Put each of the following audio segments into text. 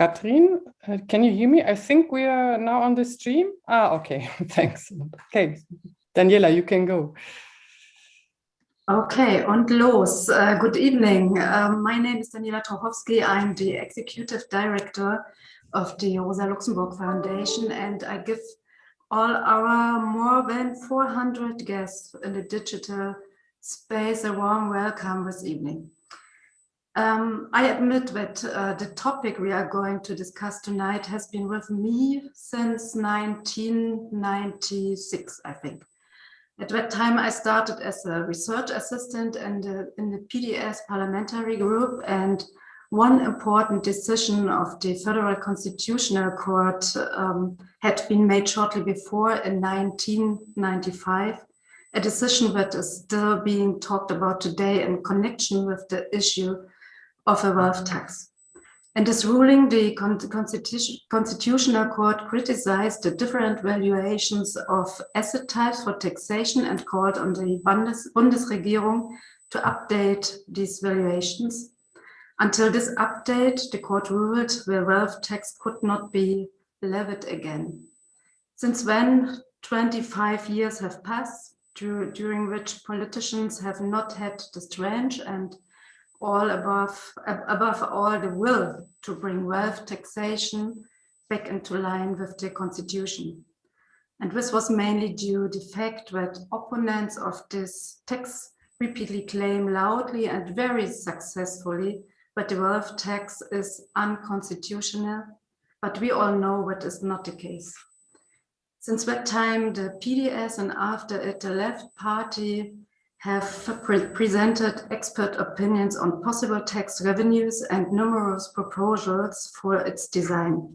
Katrin, uh, can you hear me? I think we are now on the stream. Ah, okay, thanks. Okay, Daniela, you can go. Okay, und los. Uh, good evening. Um, my name is Daniela Trochowski. I'm the Executive Director of the Rosa Luxemburg Foundation, and I give all our more than 400 guests in the digital space a warm welcome this evening. Um, I admit that uh, the topic we are going to discuss tonight has been with me since 1996, I think. At that time, I started as a research assistant in the, in the PDS parliamentary group and one important decision of the Federal Constitutional Court um, had been made shortly before in 1995, a decision that is still being talked about today in connection with the issue of a wealth tax. In this ruling, the Constitution, Constitutional Court criticized the different valuations of asset types for taxation and called on the Bundes Bundesregierung to update these valuations. Until this update, the court ruled the wealth tax could not be levied again. Since then, 25 years have passed, during which politicians have not had the strength and all above, above all the will to bring wealth taxation back into line with the constitution. And this was mainly due to the fact that opponents of this tax repeatedly claim loudly and very successfully that the wealth tax is unconstitutional, but we all know that is not the case. Since that time, the PDS and after it, the left party have pre presented expert opinions on possible tax revenues and numerous proposals for its design.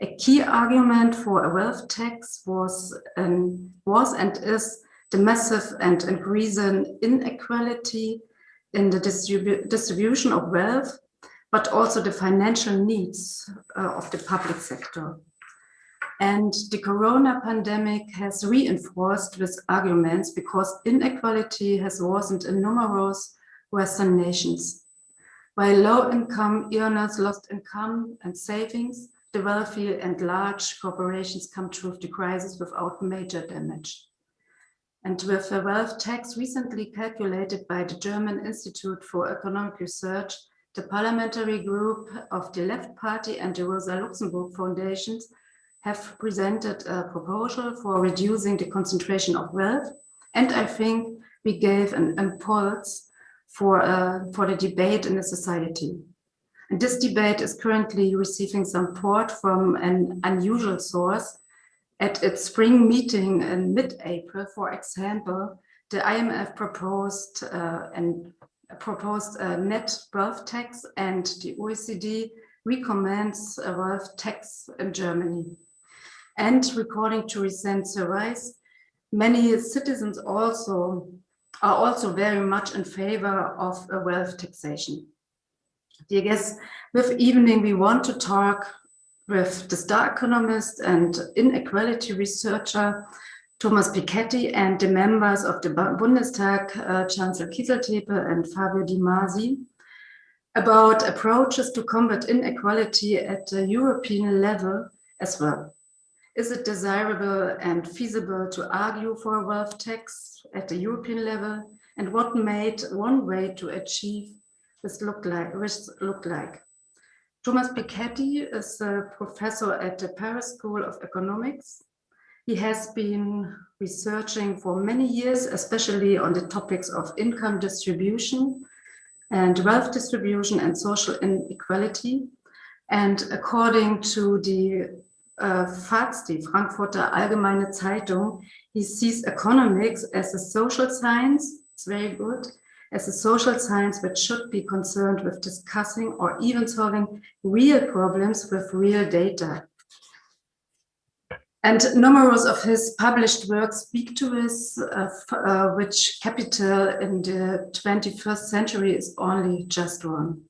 A key argument for a wealth tax was, um, was and is the massive and increasing inequality in the distribu distribution of wealth, but also the financial needs uh, of the public sector. And the corona pandemic has reinforced these arguments because inequality has worsened in numerous Western nations. While low-income earners lost income and savings, the wealthy and large corporations come through the crisis without major damage. And with a wealth tax recently calculated by the German Institute for Economic Research, the parliamentary group of the Left Party and the Rosa Luxemburg Foundations have presented a proposal for reducing the concentration of wealth. And I think we gave an impulse for, uh, for the debate in the society. And this debate is currently receiving support from an unusual source. At its spring meeting in mid-April, for example, the IMF proposed uh, and proposed a net wealth tax and the OECD recommends a wealth tax in Germany. And according to recent surveys, many citizens also are also very much in favor of a wealth taxation. Dear guests, with evening we want to talk with the star economist and inequality researcher Thomas Piketty and the members of the Bundestag, uh, Cansel Kiziltepe and Fabio Di Masi, about approaches to combat inequality at the European level as well. Is it desirable and feasible to argue for a wealth tax at the European level? And what made one way to achieve this look like? Like? Thomas Piketty is a professor at the Paris School of Economics. He has been researching for many years, especially on the topics of income distribution and wealth distribution and social inequality. And according to the uh, FAZ, die Frankfurter Allgemeine Zeitung, he sees economics as a social science, it's very good, as a social science that should be concerned with discussing or even solving real problems with real data. And numerous of his published works speak to this, uh, uh, which capital in the 21st century is only just one.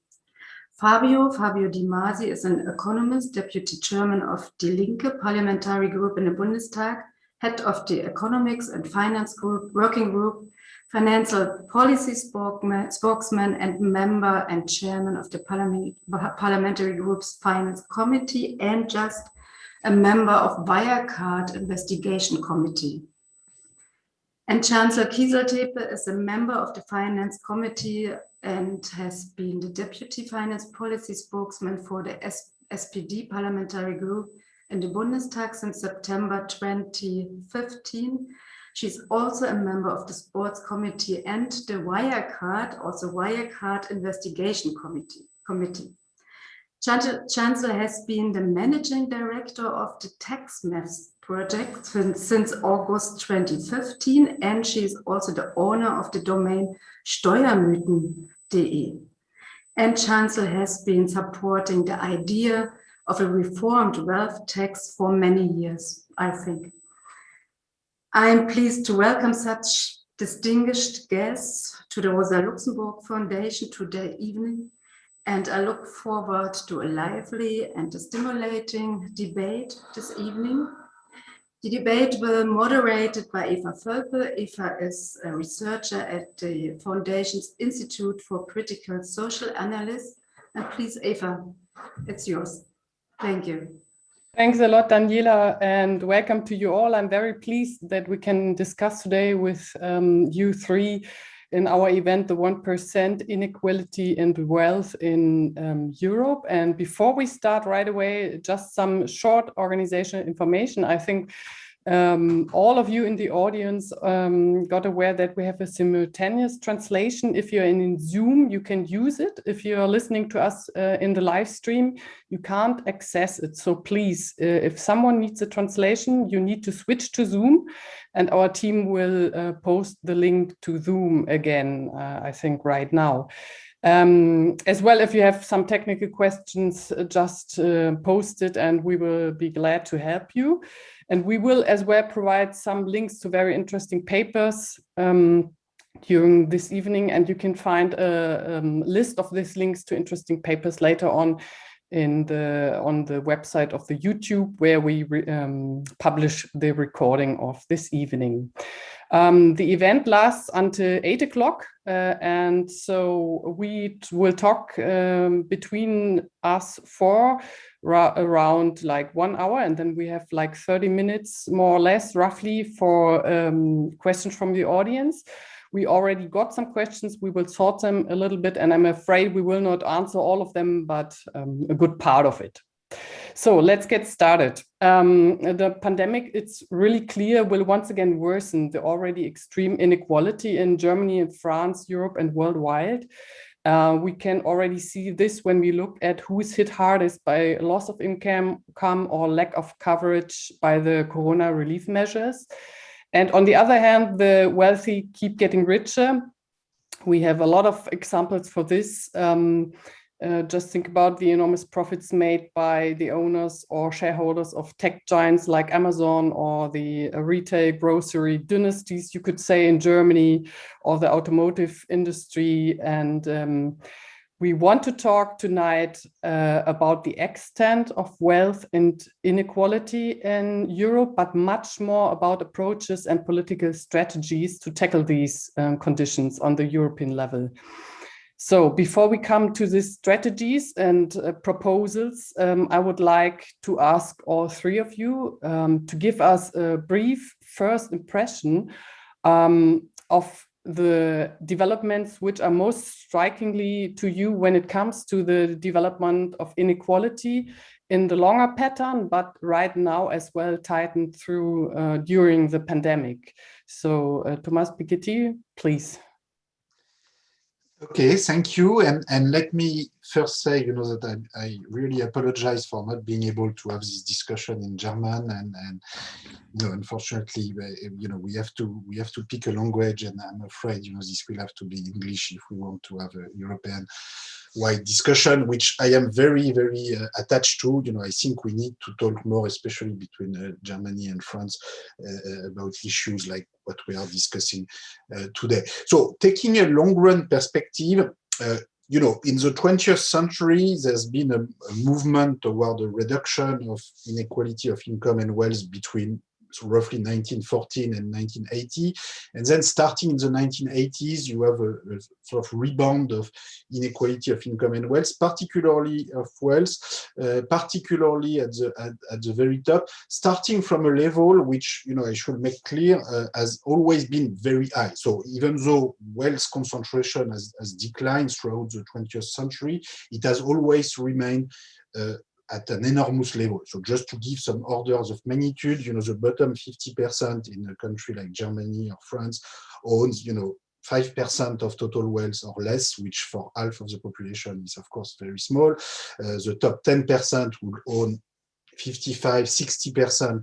Fabio, Fabio Di Masi is an economist, deputy chairman of Die Linke parliamentary group in the Bundestag, head of the economics and finance group, working group financial policy spokesman and member and chairman of the parliament, parliamentary group's finance committee and just a member of Wirecard investigation committee. And Cansel Kiziltepe is a member of the finance committee and has been the deputy finance policy spokesman for the SPD parliamentary group in the Bundestag since September 2015 She's also a member of the Sports Committee and the Wirecard, also Wirecard Investigation Committee. committee. Cansel has been the managing director of the TaxMyths project since, since August 2015, and she is also the owner of the domain steuermythen.de. And Cansel has been supporting the idea of a reformed wealth tax for many years, I think. I'm pleased to welcome such distinguished guests to the Rosa Luxemburg Foundation today evening, and I look forward to a lively and stimulating debate this evening. The debate will be moderated by Eva Völpel. Eva is a researcher at the Foundation's Institute for Critical Social Analysis. And please, Eva, it's yours. Thank you. Thanks a lot, Daniela, and welcome to you all. I'm very pleased that we can discuss today with um, you three in our event, the 1% inequality and wealth in um, Europe. And before we start right away, just some short organizational information. I think um, all of you in the audience um, got aware that we have a simultaneous translation. If you're in Zoom, you can use it. If you're listening to us uh, in the live stream, you can't access it. So please, uh, if someone needs a translation, you need to switch to Zoom and our team will uh, post the link to Zoom again, uh, I think right now. Um, as well, if you have some technical questions, uh, just uh, post it and we will be glad to help you. And we will as well provide some links to very interesting papers um, during this evening. And you can find a um, list of these links to interesting papers later on in the on the website of the YouTube where we um, publish the recording of this evening. Um, the event lasts until eight o'clock, uh, and so we will talk um, between us for around like one hour, and then we have like 30 minutes more or less roughly for um, questions from the audience. We already got some questions. We will sort them a little bit, and I'm afraid we will not answer all of them, but um, a good part of it. So let's get started. Um, the pandemic, it's really clear, will once again worsen the already extreme inequality in Germany and France, Europe and worldwide. Uh, we can already see this when we look at who is hit hardest by loss of income or lack of coverage by the corona relief measures. And on the other hand, the wealthy keep getting richer. We have a lot of examples for this. Um, uh, just think about the enormous profits made by the owners or shareholders of tech giants like Amazon or the uh, retail grocery dynasties, you could say in Germany, or the automotive industry. And um, we want to talk tonight uh, about the extent of wealth and inequality in Europe, but much more about approaches and political strategies to tackle these um, conditions on the European level. So before we come to the strategies and uh, proposals, um, I would like to ask all three of you um, to give us a brief first impression um, of the developments which are most strikingly to you when it comes to the development of inequality in the longer pattern, but right now as well tightened through uh, during the pandemic. So uh, Thomas Piketty, please. Okay, thank you. And, and let me first say, you know, that I, I really apologize for not being able to have this discussion in German. And, and you know, unfortunately, you know, we have to we have to pick a language, and I'm afraid, you know, this will have to be English if we want to have a European wide discussion, which I am very, very uh, attached to. You know, I think we need to talk more, especially between uh, Germany and France, uh, uh about issues like what we are discussing uh, today. So taking a long run perspective, uh, you know, in the 20th century, there's been a, a, movement toward a reduction of inequality of income and wealth between so roughly 1914 and 1980. And then starting in the 1980s, you have a, a, sort of rebound of inequality of income and wealth, particularly of wealth, uh, particularly at the at, at, the very top, starting from a level which, you know, I should make clear, uh, has always been very high. So even though wealth concentration has, has declined throughout the 20th century, it has always remained uh, at an enormous level. So just to give some orders of magnitude, you know, the bottom 50% in a country like Germany or France owns, you know, 5% of total wealth or less, which for half of the population is of course very small. Uh, the top 10% will own 55, 60%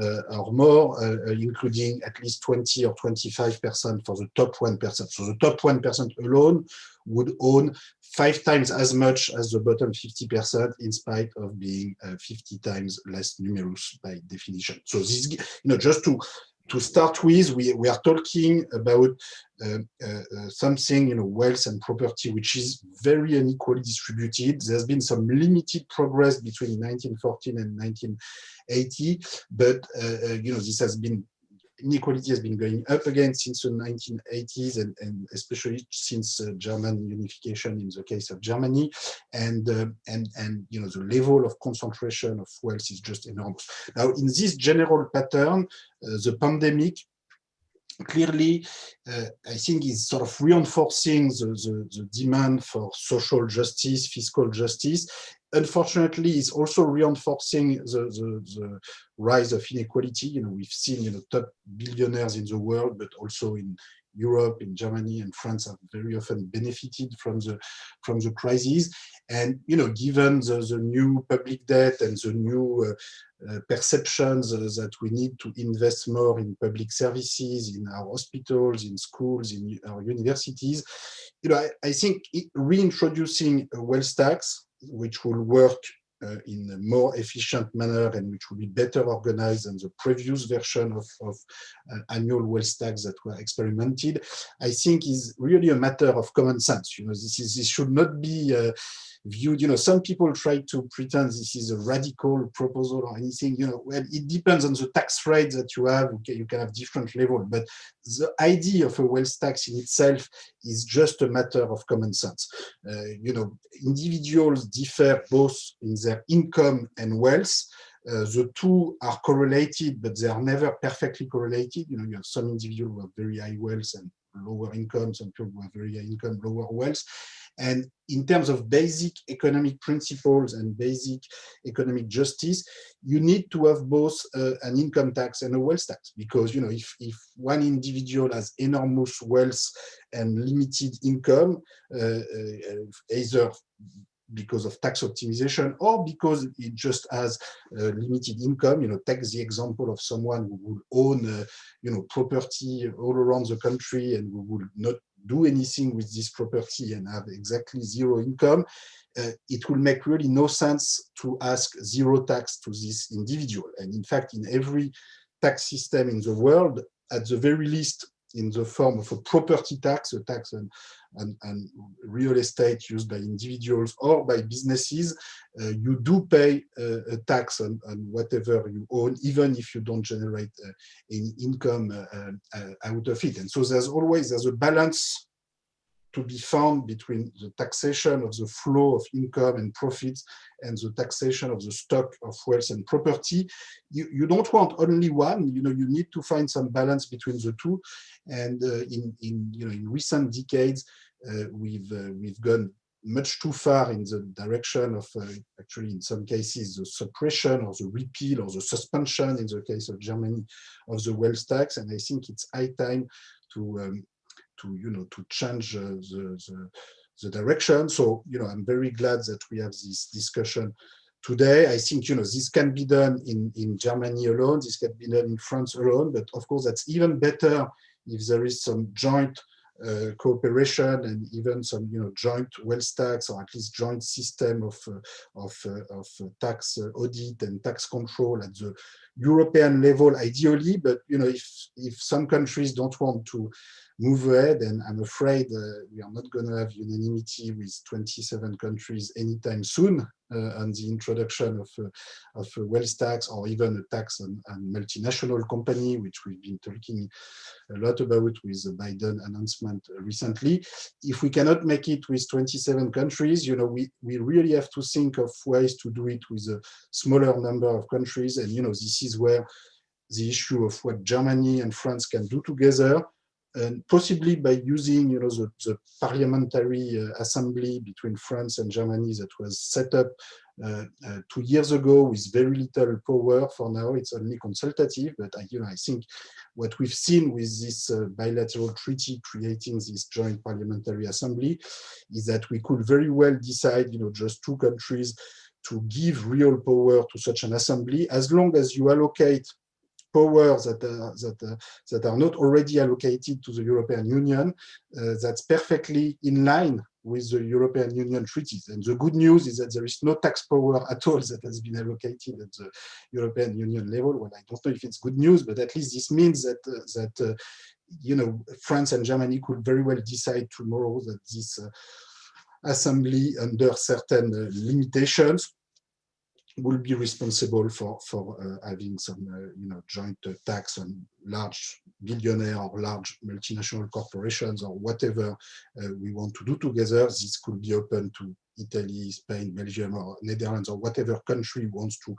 uh, or more, uh, uh, including at least 20 or 25% for the top 1%. So the top 1% alone would own five times as much as the bottom 50% in spite of being uh, 50 times less numerous by definition. So this, you know, just to to start with, we, we are talking about uh, uh, uh, something, you know, wealth and property, which is very unequally distributed. There's been some limited progress between 1914 and 1980, but, uh, uh, you know, this has been inequality has been going up again since the 1980s and, and especially since uh, German unification in the case of Germany and uh, and and you know the level of concentration of wealth is just enormous now in this general pattern uh, the pandemic clearly, uh, I think is sort of reinforcing the, the, the, demand for social justice, fiscal justice. Unfortunately, it's also reinforcing the, the, the, rise of inequality. You know, we've seen you know top billionaires in the world, but also in Europe, in Germany, and France have very often benefited from the from the crisis. And you know, given the, the new public debt and the new uh, uh, perceptions uh, that we need to invest more in public services, in our hospitals, in schools, in our universities, you know, I, I think it, reintroducing a wealth tax, which will work uh, in a more efficient manner and which will be better organized than the previous version of, of uh, annual wealth tax that were experimented, I think is really a matter of common sense. You know, this is this should not be uh, viewed, you know, some people try to pretend this is a radical proposal or anything, you know, well, it depends on the tax rate that you have, okay, you can have different level, but the idea of a wealth tax in itself is just a matter of common sense. Uh, you know, individuals differ both in their income and wealth, uh, the two are correlated, but they are never perfectly correlated. You know, you have some individuals who have very high wealth and lower income, some people who have very high income, lower wealth. And in terms of basic economic principles and basic economic justice, you need to have both uh, an income tax and a wealth tax because you know if, if one individual has enormous wealth and limited income, uh, uh, either because of tax optimization or because it just has uh, limited income. You know, take the example of someone who would own, uh, you know, property all around the country and who would not do anything with this property and have exactly zero income. Uh, it will make really no sense to ask zero tax to this individual. And in fact, in every tax system in the world, at the very least, in the form of a property tax, a tax on, on, on real estate used by individuals or by businesses, uh, you do pay uh, a tax on, on, whatever you own, even if you don't generate uh, any income uh, out of it. And so there's always there's a balance to be found between the taxation of the flow of income and profits and the taxation of the stock of wealth and property. You, you don't want only one, you know, you need to find some balance between the two. And uh, in, in, you know, in recent decades, uh, we've, uh, we've gone much too far in the direction of uh, actually in some cases the suppression or the repeal or the suspension in the case of Germany of the wealth tax and I think it's high time to um, to you know to change uh, the, the, the direction. So you know I'm very glad that we have this discussion today. I think you know this can be done in in Germany alone. This can be done in France alone. But of course that's even better if there is some joint uh, cooperation and even some you know joint wealth tax or at least joint system of uh, of, uh, of tax audit and tax control at the European level ideally. But you know if if some countries don't want to move ahead and I'm afraid uh, we are not going to have unanimity with 27 countries anytime soon Uh, on the introduction of, uh, of a wealth tax or even a tax on, on multinational company, which we've been talking a lot about with the Biden announcement recently. If we cannot make it with 27 countries, you know, we, we really have to think of ways to do it with a smaller number of countries. And, you know, this is where the issue of what Germany and France can do together, and possibly by using, you know, the, the parliamentary uh, assembly between France and Germany that was set up uh, uh, two years ago with very little power. For now, it's only consultative, but I, you know, I think what we've seen with this uh, bilateral treaty creating this joint parliamentary assembly is that we could very well decide, you know, just two countries to give real power to such an assembly as long as you allocate powers that are, that, uh, that are not already allocated to the European Union, uh, that's perfectly in line with the European Union treaties. And the good news is that there is no tax power at all that has been allocated at the European Union level. Well, I don't know if it's good news, but at least this means that, uh, that uh, you know, France and Germany could very well decide tomorrow that this uh, assembly under certain uh, limitations will be responsible for for uh, having some uh, you know joint uh, tax on large billionaire or large multinational corporations or whatever uh, we want to do together. This could be open to Italy, Spain, Belgium or Netherlands or whatever country wants to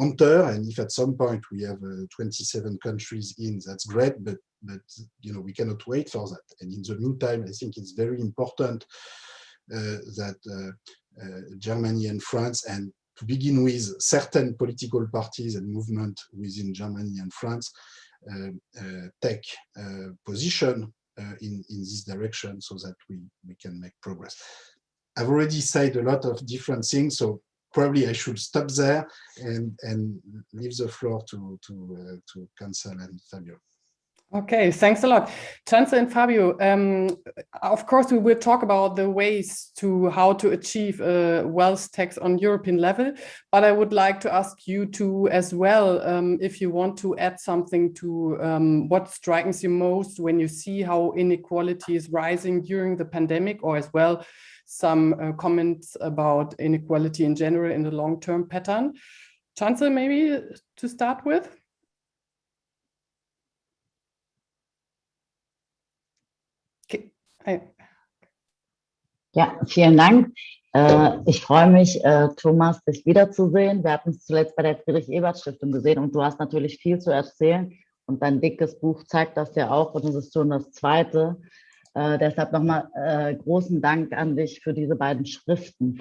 enter. And if at some point we have uh, 27 countries in that's great but but you know we cannot wait for that. And in the meantime I think it's very important uh, that Germany and France and to begin with, certain political parties and movement within Germany and France uh, uh, take uh, position in, in this direction so that we, we can make progress. I've already said a lot of different things, so probably I should stop there and, and leave the floor to, to, to Cansel and Fabio. Okay, thanks a lot. Cansel and Fabio, um, of course, we will talk about the ways to how to achieve a wealth tax on European level, but I would like to ask you to as well, um, if you want to add something to um, what strikes you most when you see how inequality is rising during the pandemic or as well some uh, comments about inequality in general in the long-term pattern. Cansel, maybe to start with? Ja, vielen Dank. Äh, ich freue mich, äh, Thomas, dich wiederzusehen. Wir hatten es zuletzt bei der Friedrich-Ebert-Stiftung gesehen und du hast natürlich viel zu erzählen und dein dickes Buch zeigt das ja auch und es ist schon das zweite. Äh, deshalb nochmal äh, großen Dank an dich für diese beiden Schriften.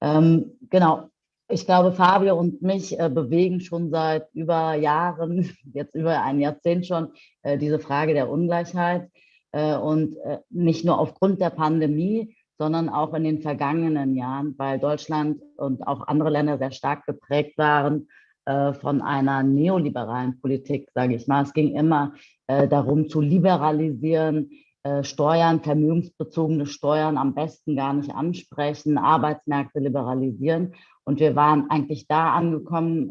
Ähm, genau, ich glaube, Fabio und mich äh, bewegen schon seit über Jahren, jetzt über ein Jahrzehnt schon, äh, diese Frage der Ungleichheit. Äh, und äh, nicht nur aufgrund der Pandemie, sondern auch in den vergangenen Jahren, weil Deutschland und auch andere Länder sehr stark geprägt waren äh, von einer neoliberalen Politik, sage ich mal. Es ging immer darum zu liberalisieren, Steuern, vermögensbezogene Steuern am besten gar nicht ansprechen, Arbeitsmärkte liberalisieren. Und wir waren eigentlich da angekommen,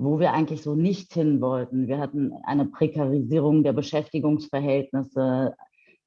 wo wir eigentlich so nicht hin wollten. Wir hatten eine Prekarisierung der Beschäftigungsverhältnisse,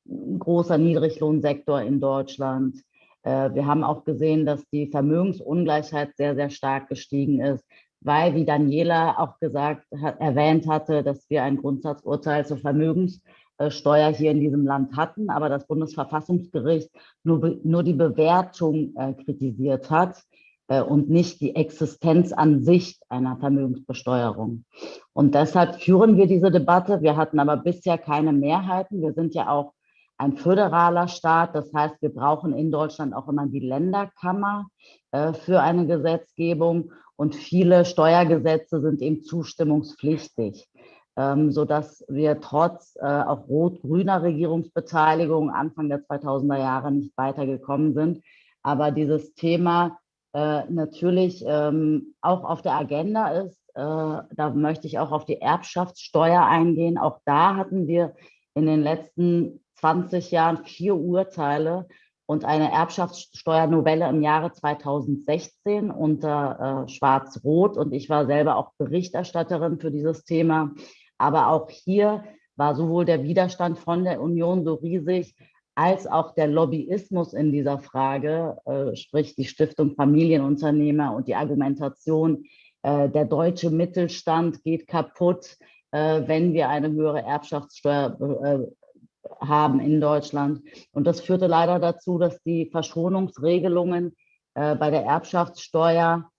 ein großer Niedriglohnsektor in Deutschland. Äh, wir haben auch gesehen, dass die Vermögensungleichheit sehr, sehr stark gestiegen ist, weil, wie Daniela auch gesagt, hat, erwähnt hatte, dass wir ein Grundsatzurteil zur Vermögenssteuer hier in diesem Land hatten, aber das Bundesverfassungsgericht nur, nur die Bewertung äh, kritisiert hat. Äh, und nicht die Existenz an sich einer Vermögensbesteuerung. Und deshalb führen wir diese Debatte. Wir hatten aber bisher keine Mehrheiten. Wir sind ja auch ein föderaler Staat. Das heißt, wir brauchen in Deutschland auch immer die Länderkammer äh, für eine Gesetzgebung. Und viele Steuergesetze sind eben zustimmungspflichtig, ähm, sodass wir trotz äh, auch rot-grüner Regierungsbeteiligung Anfang der 2000er Jahre nicht weitergekommen sind. Aber dieses Thema äh, natürlich ähm, auch auf der Agenda ist. Äh, da möchte ich auch auf die Erbschaftssteuer eingehen. Auch da hatten wir in den letzten 20 Jahren vier Urteile und eine Erbschaftssteuernovelle im Jahre 2016 unter äh, Schwarz-Rot. Und ich war selber auch Berichterstatterin für dieses Thema. Aber auch hier war sowohl der Widerstand von der Union so riesig, als auch der Lobbyismus in dieser Frage, äh, sprich die Stiftung Familienunternehmer und die Argumentation, äh, der deutsche Mittelstand geht kaputt, äh, wenn wir eine höhere Erbschaftssteuer äh, haben in Deutschland. Und das führte leider dazu, dass die Verschonungsregelungen äh, bei der Erbschaftssteuer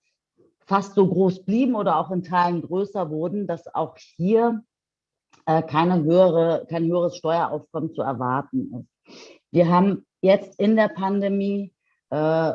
fast so groß blieben oder auch in Teilen größer wurden, dass auch hier äh, keine höhere, kein höheres Steueraufkommen zu erwarten ist. Wir haben jetzt in der Pandemie, äh,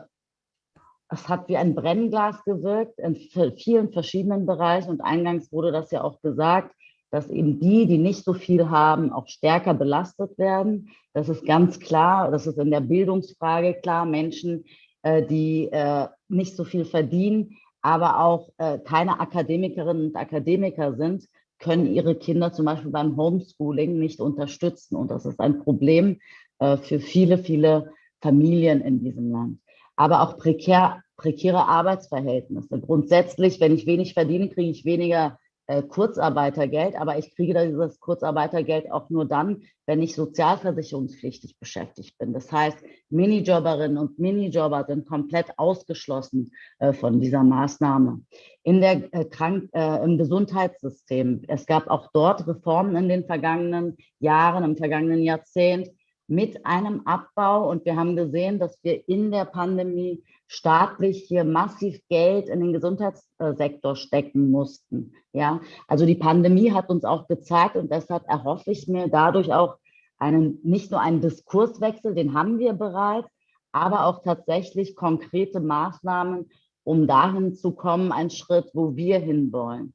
es hat wie ein Brennglas gewirkt in vielen verschiedenen Bereichen und eingangs wurde das ja auch gesagt, dass eben die, die nicht so viel haben, auch stärker belastet werden. Das ist ganz klar, das ist in der Bildungsfrage klar. Menschen, äh, die äh, nicht so viel verdienen, aber auch äh, keine Akademikerinnen und Akademiker sind, können ihre Kinder zum Beispiel beim Homeschooling nicht unterstützen. Und das ist ein Problem äh, für viele, viele Familien in diesem Land. Aber auch prekär, prekäre Arbeitsverhältnisse. Grundsätzlich, wenn ich wenig verdiene, kriege ich weniger Kurzarbeitergeld, aber ich kriege dieses Kurzarbeitergeld auch nur dann, wenn ich sozialversicherungspflichtig beschäftigt bin. Das heißt, Minijobberinnen und Minijobber sind komplett ausgeschlossen äh, von dieser Maßnahme. In der, äh, Krank äh, Im Gesundheitssystem, es gab auch dort Reformen in den vergangenen Jahren, im vergangenen Jahrzehnt, mit einem Abbau. Und wir haben gesehen, dass wir in der Pandemie staatlich hier massiv Geld in den Gesundheitssektor stecken mussten. Ja, also die Pandemie hat uns auch gezeigt und deshalb erhoffe ich mir dadurch auch einen, nicht nur einen Diskurswechsel, den haben wir bereits, aber auch tatsächlich konkrete Maßnahmen, um dahin zu kommen, ein Schritt, wo wir hinwollen.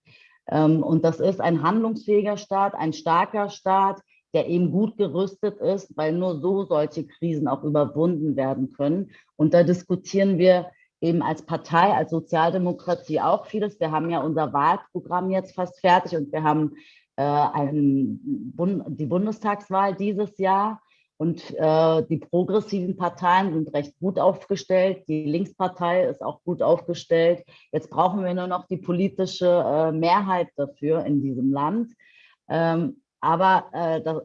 Ähm, und das ist ein handlungsfähiger Staat, ein starker Staat, der eben gut gerüstet ist, weil nur so solche Krisen auch überwunden werden können. Und da diskutieren wir eben als Partei, als Sozialdemokratie auch vieles. Wir haben ja unser Wahlprogramm jetzt fast fertig und wir haben äh, einen, die Bundestagswahl dieses Jahr. Und äh, die progressiven Parteien sind recht gut aufgestellt. Die Linkspartei ist auch gut aufgestellt. Jetzt brauchen wir nur noch die politische äh, Mehrheit dafür in diesem Land. Ähm, aber äh, das,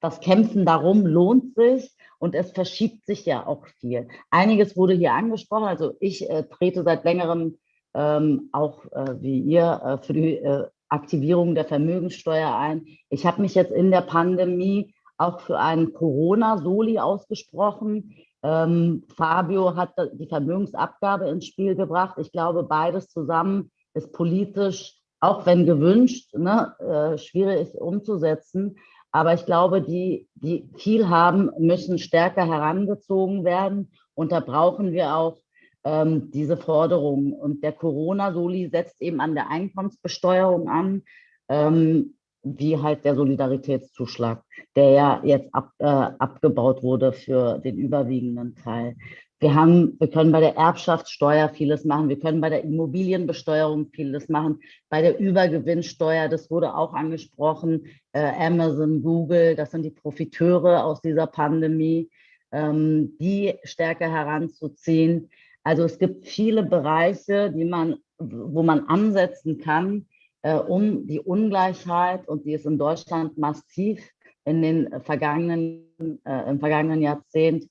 das Kämpfen darum lohnt sich und es verschiebt sich ja auch viel. Einiges wurde hier angesprochen. Also ich äh, trete seit längerem ähm, auch äh, wie ihr äh, für die äh, Aktivierung der Vermögenssteuer ein. Ich habe mich jetzt in der Pandemie auch für einen Corona-Soli ausgesprochen. Ähm, Fabio hat die Vermögensabgabe ins Spiel gebracht. Ich glaube, beides zusammen ist politisch auch wenn gewünscht, ne, äh, schwierig umzusetzen. Aber ich glaube, die, die viel haben, müssen stärker herangezogen werden. Und da brauchen wir auch ähm, diese Forderungen. Und der Corona-Soli setzt eben an der Einkommensbesteuerung an, ähm, wie halt der Solidaritätszuschlag, der ja jetzt ab, äh, abgebaut wurde für den überwiegenden Teil. Wir, haben, wir können bei der Erbschaftssteuer vieles machen. Wir können bei der Immobilienbesteuerung vieles machen. Bei der Übergewinnsteuer, das wurde auch angesprochen, äh, Amazon, Google, das sind die Profiteure aus dieser Pandemie, ähm, die stärker heranzuziehen. Also es gibt viele Bereiche, die man, wo man ansetzen kann, äh, um die Ungleichheit, und die ist in Deutschland massiv in den vergangenen, äh, im vergangenen Jahrzehnt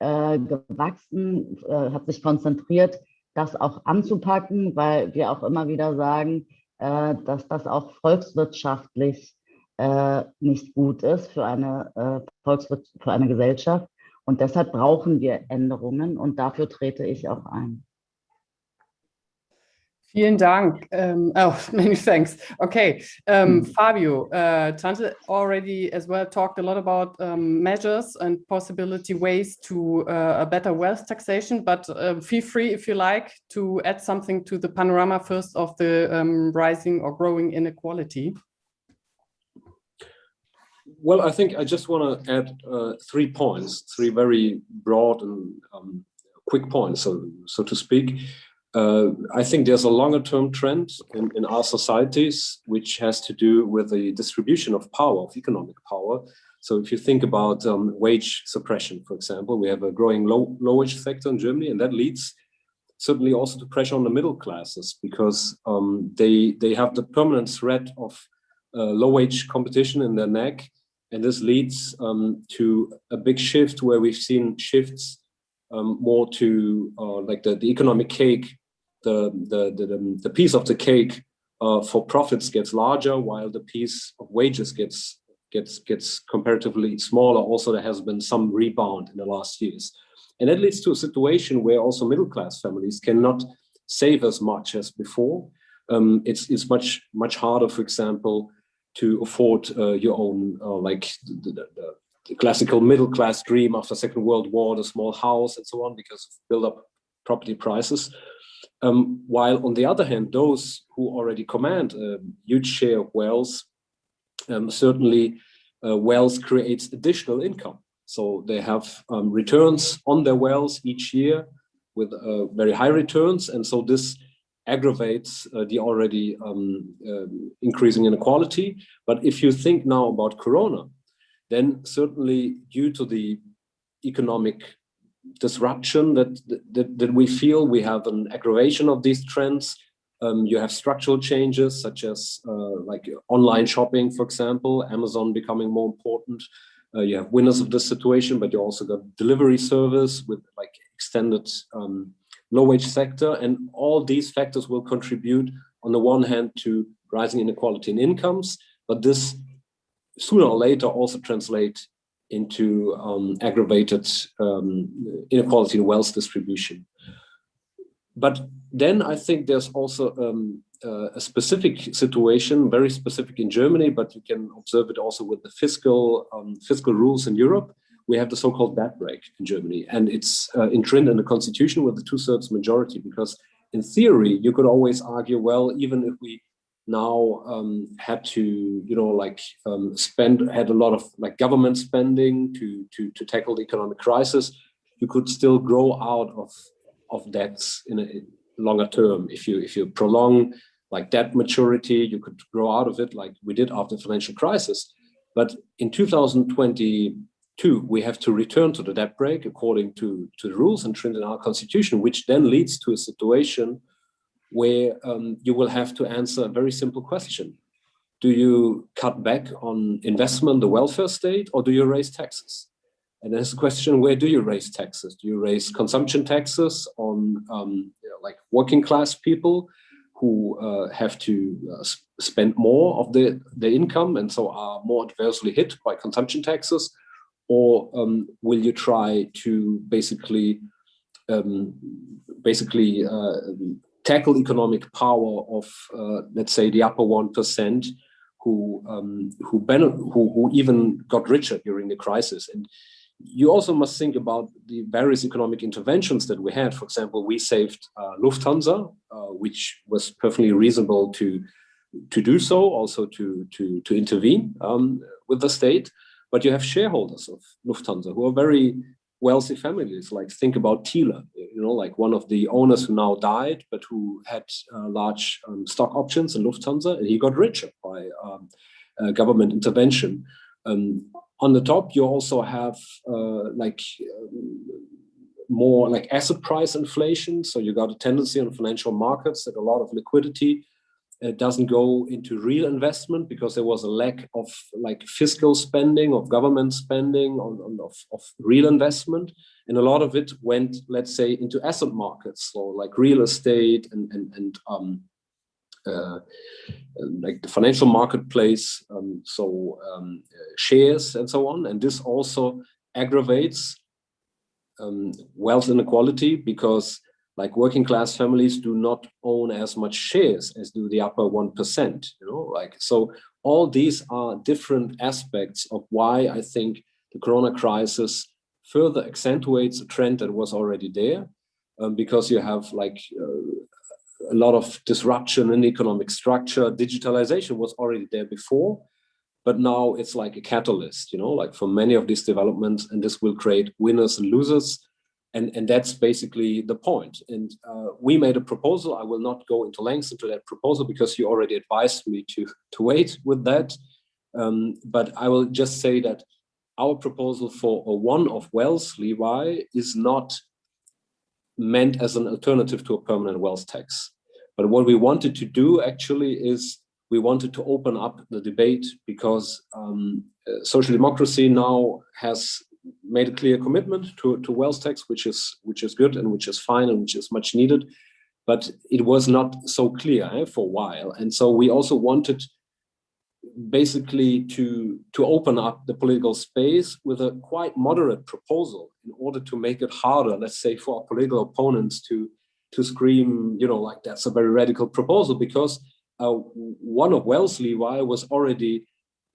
äh, gewachsen, äh, hat sich konzentriert, das auch anzupacken, weil wir auch immer wieder sagen, äh, dass das auch volkswirtschaftlich äh, nicht gut ist für eine, äh, Volkswirt für eine Gesellschaft. Und deshalb brauchen wir Änderungen und dafür trete ich auch ein. Vielen Dank. Um, oh, many thanks. Okay, um, Fabio, uh, Tante already as well talked a lot about um, measures and possibility ways to uh, a better wealth taxation, but uh, feel free if you like to add something to the panorama first of the um, rising or growing inequality. Well, I think I just want to add uh, three points, three very broad and um, quick points, so, so to speak. Uh, I think there's a longer term trend in, in our societies, which has to do with the distribution of power, of economic power. So if you think about um, wage suppression, for example, we have a growing low, low wage sector in Germany, and that leads certainly also to pressure on the middle classes because um, they, they have the permanent threat of uh, low wage competition in their neck And this leads um, to a big shift where we've seen shifts um, more to uh, like the, the economic cake, the, the, the, the piece of the cake uh, for profits gets larger while the piece of wages gets gets gets comparatively smaller. Also, there has been some rebound in the last years. And that leads to a situation where also middle class families cannot save as much as before. Um, it's, it's much, much harder, for example, to afford uh, your own, uh, like the, the, the, classical middle class dream after Second World War, the small house and so on, because of build up property prices. Um, while on the other hand, those who already command a huge share of wealth, um, certainly uh, wealth creates additional income. So they have um, returns on their wealth each year with uh, very high returns. And so this aggravates uh, the already um, um, increasing inequality. But if you think now about Corona, then certainly due to the economic disruption that, that, that we feel, we have an aggravation of these trends. Um, you have structural changes such as uh, like online shopping, for example, Amazon becoming more important. Uh, you have winners of this situation, but you also got delivery service with like extended um, low wage sector. And all these factors will contribute on the one hand to rising inequality in incomes, but this sooner or later also translate into um, aggravated um, inequality in wealth distribution. But then I think there's also um, uh, a specific situation, very specific in Germany, but you can observe it also with the fiscal um, fiscal rules in Europe. We have the so-called debt brake in Germany, and it's uh, enshrined in the constitution with the two-thirds majority. Because in theory, you could always argue, well, even if we now um, had to, you know, like um, spend, had a lot of like government spending to to to tackle the economic crisis, you could still grow out of of debts in a longer term if you if you prolong like debt maturity, you could grow out of it like we did after the financial crisis. But in 2022, we have to return to the debt brake according to, to the rules enshrined in our constitution, which then leads to a situation where um, you will have to answer a very simple question. Do you cut back on investment, the welfare state, or do you raise taxes? And there's a question, where do you raise taxes? Do you raise consumption taxes on um, you know, like working class people? who uh, have to uh, spend more of the, the income and so are more adversely hit by consumption taxes? Or um, will you try to basically um, basically uh, tackle economic power of, uh, let's say, the upper 1% who, um, who, who, who even got richer during the crisis? And you also must think about the various economic interventions that we had. For example, we saved uh, Lufthansa, uh, which was perfectly reasonable to to do so, also to to to intervene um, with the state. But you have shareholders of Lufthansa who are very wealthy families. Like think about Thiele, you know, like one of the owners who now died, but who had uh, large um, stock options in Lufthansa, and he got richer by um, uh, government intervention. Um, on the top, you also have uh, like um, more like asset price inflation. So you got a tendency on financial markets that a lot of liquidity uh, doesn't go into real investment because there was a lack of like fiscal spending, of government spending, on, on of, of real investment. And a lot of it went, let's say, into asset markets, so like real estate and, and, and um, uh, like the financial marketplace, um, so um, shares and so on. And this also aggravates um, wealth inequality because like working class families do not own as much shares as do the upper 1%, you know, like, so all these are different aspects of why I think the Corona crisis further accentuates a trend that was already there um, because you have like uh, a lot of disruption in economic structure. Digitalization was already there before, but now it's like a catalyst, you know, like for many of these developments, and this will create winners and losers. And, and that's basically the point. And uh, we made a proposal. I will not go into lengths into that proposal because you already advised me to, to wait with that. Um, but I will just say that our proposal for a one-off wealth levy is not meant as an alternative to a permanent wealth tax. But what we wanted to do actually is we wanted to open up the debate because um, uh, social democracy now has made a clear commitment to, to wealth tax, which is which is good and which is fine and which is much needed. But it was not so clear eh, for a while. And so we also wanted basically to, to open up the political space with a quite moderate proposal in order to make it harder, let's say, for our political opponents to, to scream, you know, like that's a very radical proposal because uh, one of Wellesley was already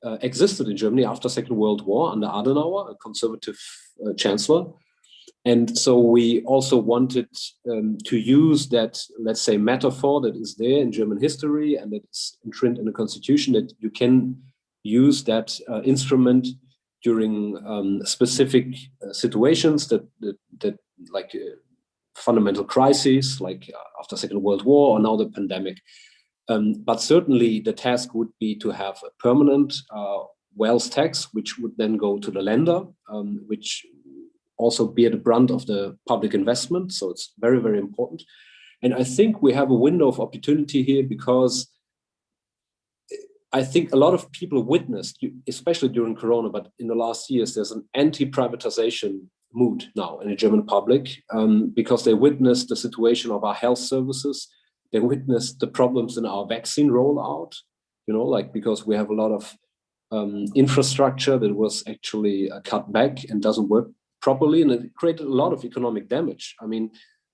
uh, existed in Germany after Second World War under Adenauer, a conservative uh, chancellor. And so we also wanted um, to use that, let's say, metaphor that is there in German history and that is entrenched in the constitution that you can use that uh, instrument during um, specific uh, situations that, that, that like uh, fundamental crises, like after Second World War or now the pandemic. Um, but certainly the task would be to have a permanent uh, wealth tax, which would then go to the Länder, um, which also bear the brunt of the public investment. So it's very, very important. And I think we have a window of opportunity here because I think a lot of people witnessed, especially during Corona, but in the last years, there's an anti-privatization mood now in the German public um, because they witnessed the situation of our health services, they witnessed the problems in our vaccine rollout, you know, like because we have a lot of um, infrastructure that was actually uh, cut back and doesn't work properly, and it created a lot of economic damage. I mean,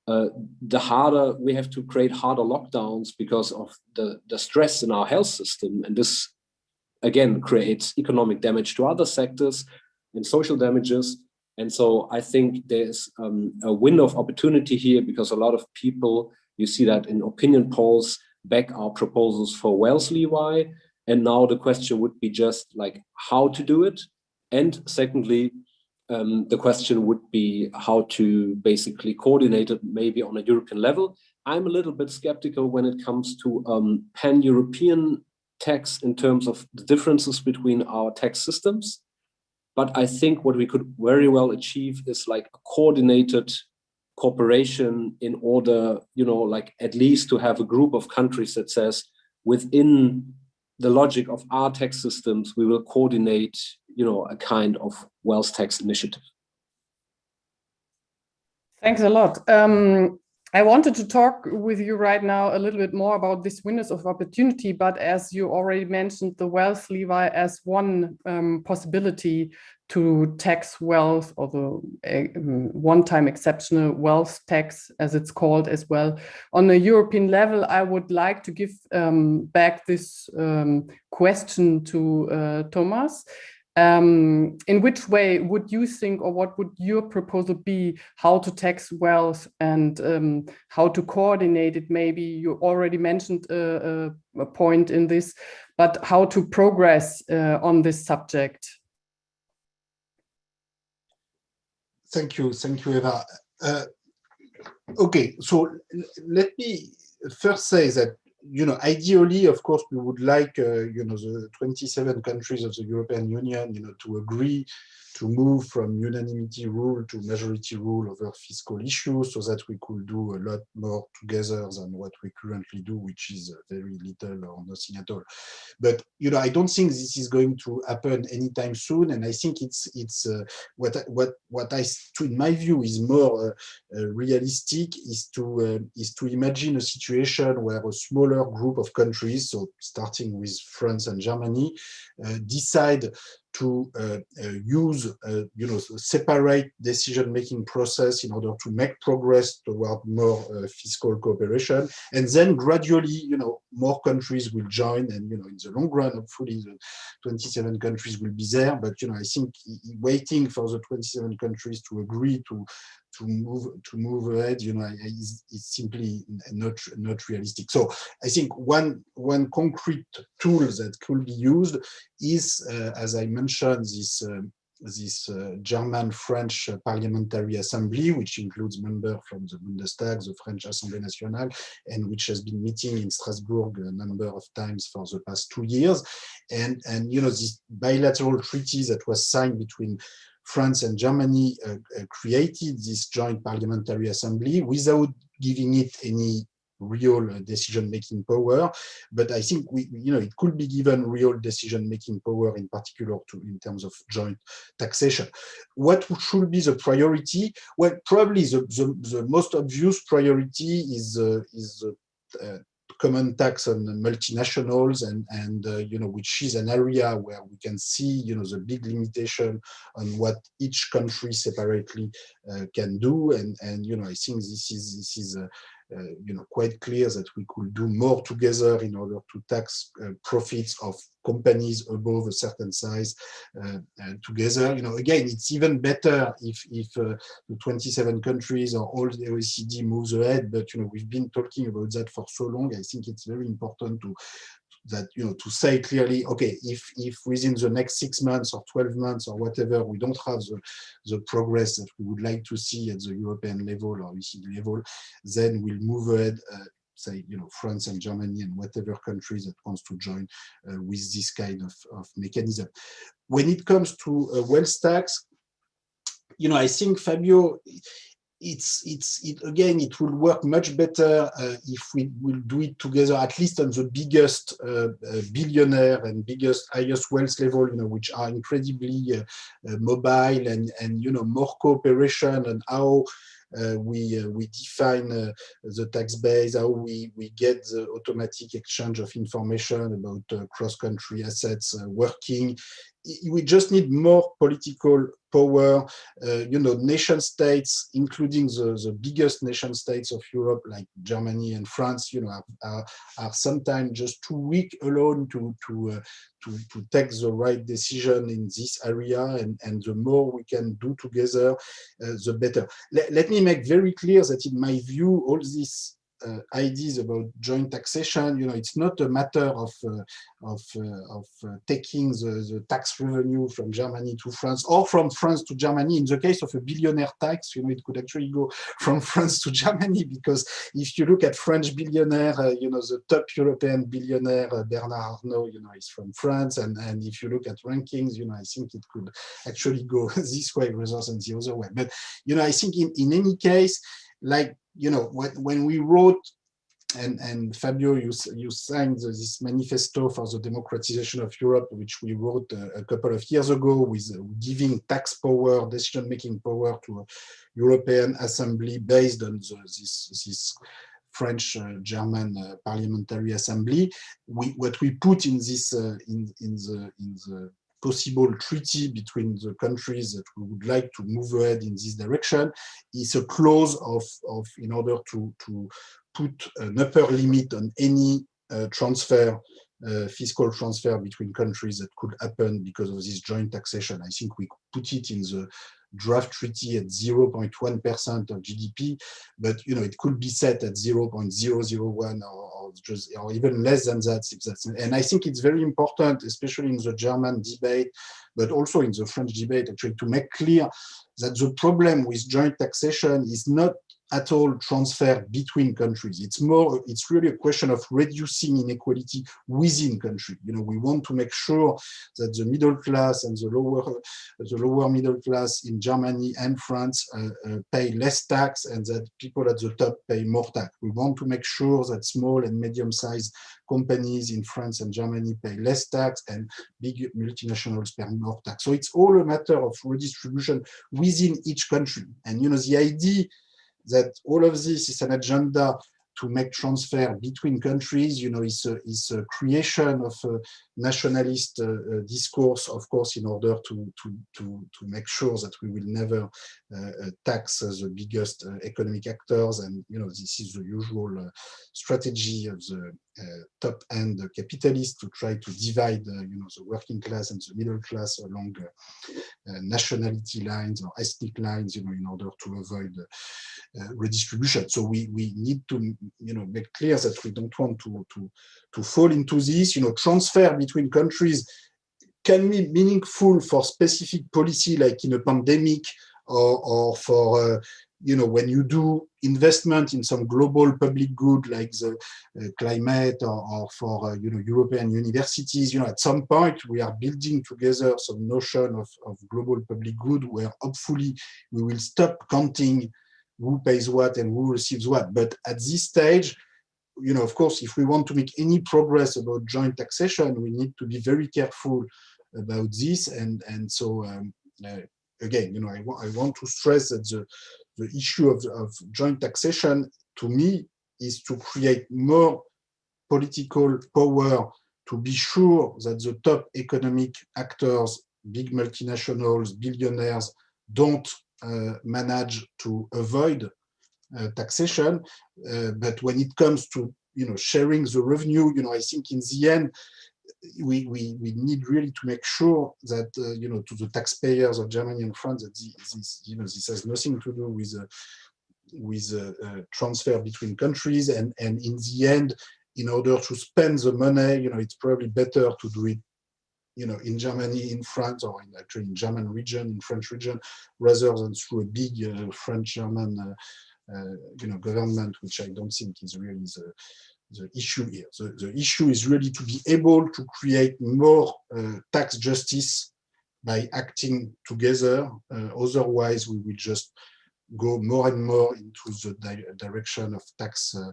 uh, the harder we have to create harder lockdowns because of the, the stress in our health system. And this, again, creates economic damage to other sectors and social damages. And so I think there's um, a window of opportunity here because a lot of people you see that in opinion polls back our proposals for wealth levy. And now the question would be just like how to do it. And secondly, um, the question would be how to basically coordinate it maybe on a European level. I'm a little bit skeptical when it comes to um, pan-European tax in terms of the differences between our tax systems. But I think what we could very well achieve is like a coordinated cooperation in order, you know, like at least to have a group of countries that says within the logic of our tax systems, we will coordinate, you know, a kind of wealth tax initiative. Thanks a lot. Um, I wanted to talk with you right now a little bit more about this windows of opportunity, but as you already mentioned, the wealth levy as one um, possibility to tax wealth or the um, one-time exceptional wealth tax, as it's called as well. On a European level, I would like to give um, back this um, question to uh, Thomas. Um, in which way would you think or what would your proposal be? How to tax wealth and um, how to coordinate it? Maybe you already mentioned a, a, a point in this but how to progress uh, on this subject? Thank you, thank you, Eva. Uh, okay, so let me first say that you know, ideally, of course, we would like, uh, you know, the 27 countries of the European Union, you know, to agree to move from unanimity rule to majority rule over fiscal issues so that we could do a lot more together than what we currently do, which is very little or nothing at all. But, you know, I don't think this is going to happen anytime soon. And I think it's it's uh, what, what, what I, in my view, is more uh, uh, realistic is to, uh, is to imagine a situation where a smaller group of countries, so starting with France and Germany, uh, decide to uh, uh, use, uh, you know, separate decision-making process in order to make progress toward more fiscal cooperation. And then gradually, you know, more countries will join and, you know, in the long run, hopefully the 27 countries will be there. But, you know, I think waiting for the 27 countries to agree to to move to move ahead you know is, is simply not not realistic so i think one one concrete tool that could be used is uh, as i mentioned this uh, this uh, German-French Parliamentary Assembly, which includes members from the Bundestag, the French Assemblée Nationale, and which has been meeting in Strasbourg a number of times for the past two years. And, and you know, this bilateral treaty that was signed between France and Germany uh, uh, created this joint parliamentary assembly without giving it any real decision-making power. But I think we, you know, it could be given real decision-making power in particular to in terms of joint taxation. What should be the priority? Well, probably the, the, the most obvious priority is uh, is uh, common tax on multinationals and and uh, you know which is an area where we can see you know the big limitation on what each country separately uh, can do. And and you know I think this is this is a, you know, quite clear that we could do more together in order to tax uh, profits of companies above a certain size uh, together. You know, again, it's even better if if the 27 countries or all the OECD moves ahead. But you know, we've been talking about that for so long. I think it's very important to that you know to say clearly okay if if within the next six months or 12 months or whatever we don't have the the progress that we would like to see at the european level or OECD level then we'll move ahead uh, say you know france and germany and whatever country that wants to join uh, with this kind of, of mechanism. When it comes to uh, wealth tax you know i think fabio it's it's it again it will work much better uh, if we will do it together at least on the biggest uh, uh, billionaire and biggest highest wealth level you know which are incredibly uh, uh, mobile and and you know more cooperation and how uh, we uh, we define uh, the tax base, how we we get the automatic exchange of information about cross-country assets working. We just need more political power. Uh, you know, nation states, including the, the biggest nation states of Europe, like Germany and France, you know, are, are, are sometimes just too weak alone to to, uh, to to take the right decision in this area. And and the more we can do together, uh, the better. Let, let me make very clear that, in my view, all this uh, ideas about joint taxation, you know, it's not a matter of uh, of uh, of taking the, the tax revenue from Germany to France or from France to Germany. In the case of a billionaire tax, you know, it could actually go from France to Germany because if you look at French billionaire, you know, the top European billionaire Bernard Arnault, you know, is from France, and and if you look at rankings, you know, I think it could actually go this way rather than the other way. But you know, I think in in any case, like you know, when, when we wrote and, and Fabio, you, you signed this manifesto for the democratization of Europe, which we wrote a, a couple of years ago with uh, giving tax power, decision-making power to a European Assembly based on the, this, this French, uh, German uh, parliamentary assembly. We, what we put in this uh, in, in the in the possible treaty between the countries that would like to move ahead in this direction is a clause of, of in order to, to put an upper limit on any uh, transfer, uh, fiscal transfer between countries that could happen because of this joint taxation. I think we put it in the draft treaty at 0.1% of GDP, but you know it could be set at 0.001 or, or just or even less than that. If that's, and I think it's very important, especially in the German debate, but also in the French debate, actually, to make clear that the problem with joint taxation is not at all transfer between countries. It's more, it's really a question of reducing inequality within country. You know, we want to make sure that the middle class and the lower, the lower middle class in Germany and France uh, uh, pay less tax and that people at the top pay more tax. We want to make sure that small and medium-sized companies in France and Germany pay less tax and big multinationals pay more tax. So it's all a matter of redistribution within each country. And, you know, the idea that all of this is an agenda to make transfer between countries, you know, is a, a creation of a nationalist uh, uh, discourse, of course, in order to, to, to, to make sure that we will never Uh, uh, tax the biggest uh, economic actors. And, you know, this is the usual uh, strategy of the uh, top-end capitalists to try to divide, you know, the working class and the middle class along nationality lines or ethnic lines, you know, in order to avoid redistribution. So we, we need to you know, make clear that we don't want to, to, to fall into this, you know, transfer between countries can be meaningful for specific policy, like in a pandemic or, or for, uh, you know, when you do investment in some global public good like the uh, climate or, or for, uh, you know, European universities, you know, at some point we are building together some notion of, of global public good where hopefully we will stop counting who pays what and who receives what. But at this stage, you know, of course, if we want to make any progress about joint taxation, we need to be very careful about this. And, and so, um, uh, again, you know, I, I want to stress that the, the issue of, of joint taxation, to me, is to create more political power to be sure that the top economic actors, big multinationals, billionaires, don't uh, manage to avoid uh, taxation. Uh, but when it comes to you know sharing the revenue, you know, I think in the end, we, we, we need really to make sure that, uh, you know, to the taxpayers of Germany and France, that this, you know, this has nothing to do with, uh, with uh, transfer between countries. And, and in the end, in order to spend the money, you know, it's probably better to do it, you know, in Germany, in France, or in, actually in German region, in French region, rather than through a big uh, French-German, uh, uh, you know, government, which I don't think is really the, the issue here. The, the issue is really to be able to create more uh, tax justice by acting together. Uh, otherwise, we will just go more and more into the di direction of tax uh,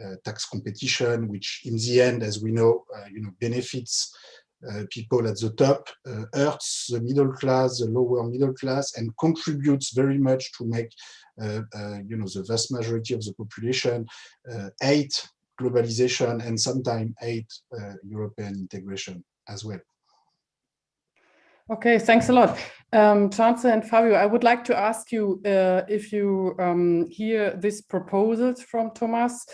uh tax competition, which in the end, as we know, uh, you know, benefits uh, people at the top, hurts the middle class, the lower middle class, and contributes very much to make, you know, the vast majority of the population hate globalization and sometimes hate uh, European integration as well. Okay, thanks a lot. Um, and Fabio, I would like to ask you uh, if you um, hear these proposals from Thomas,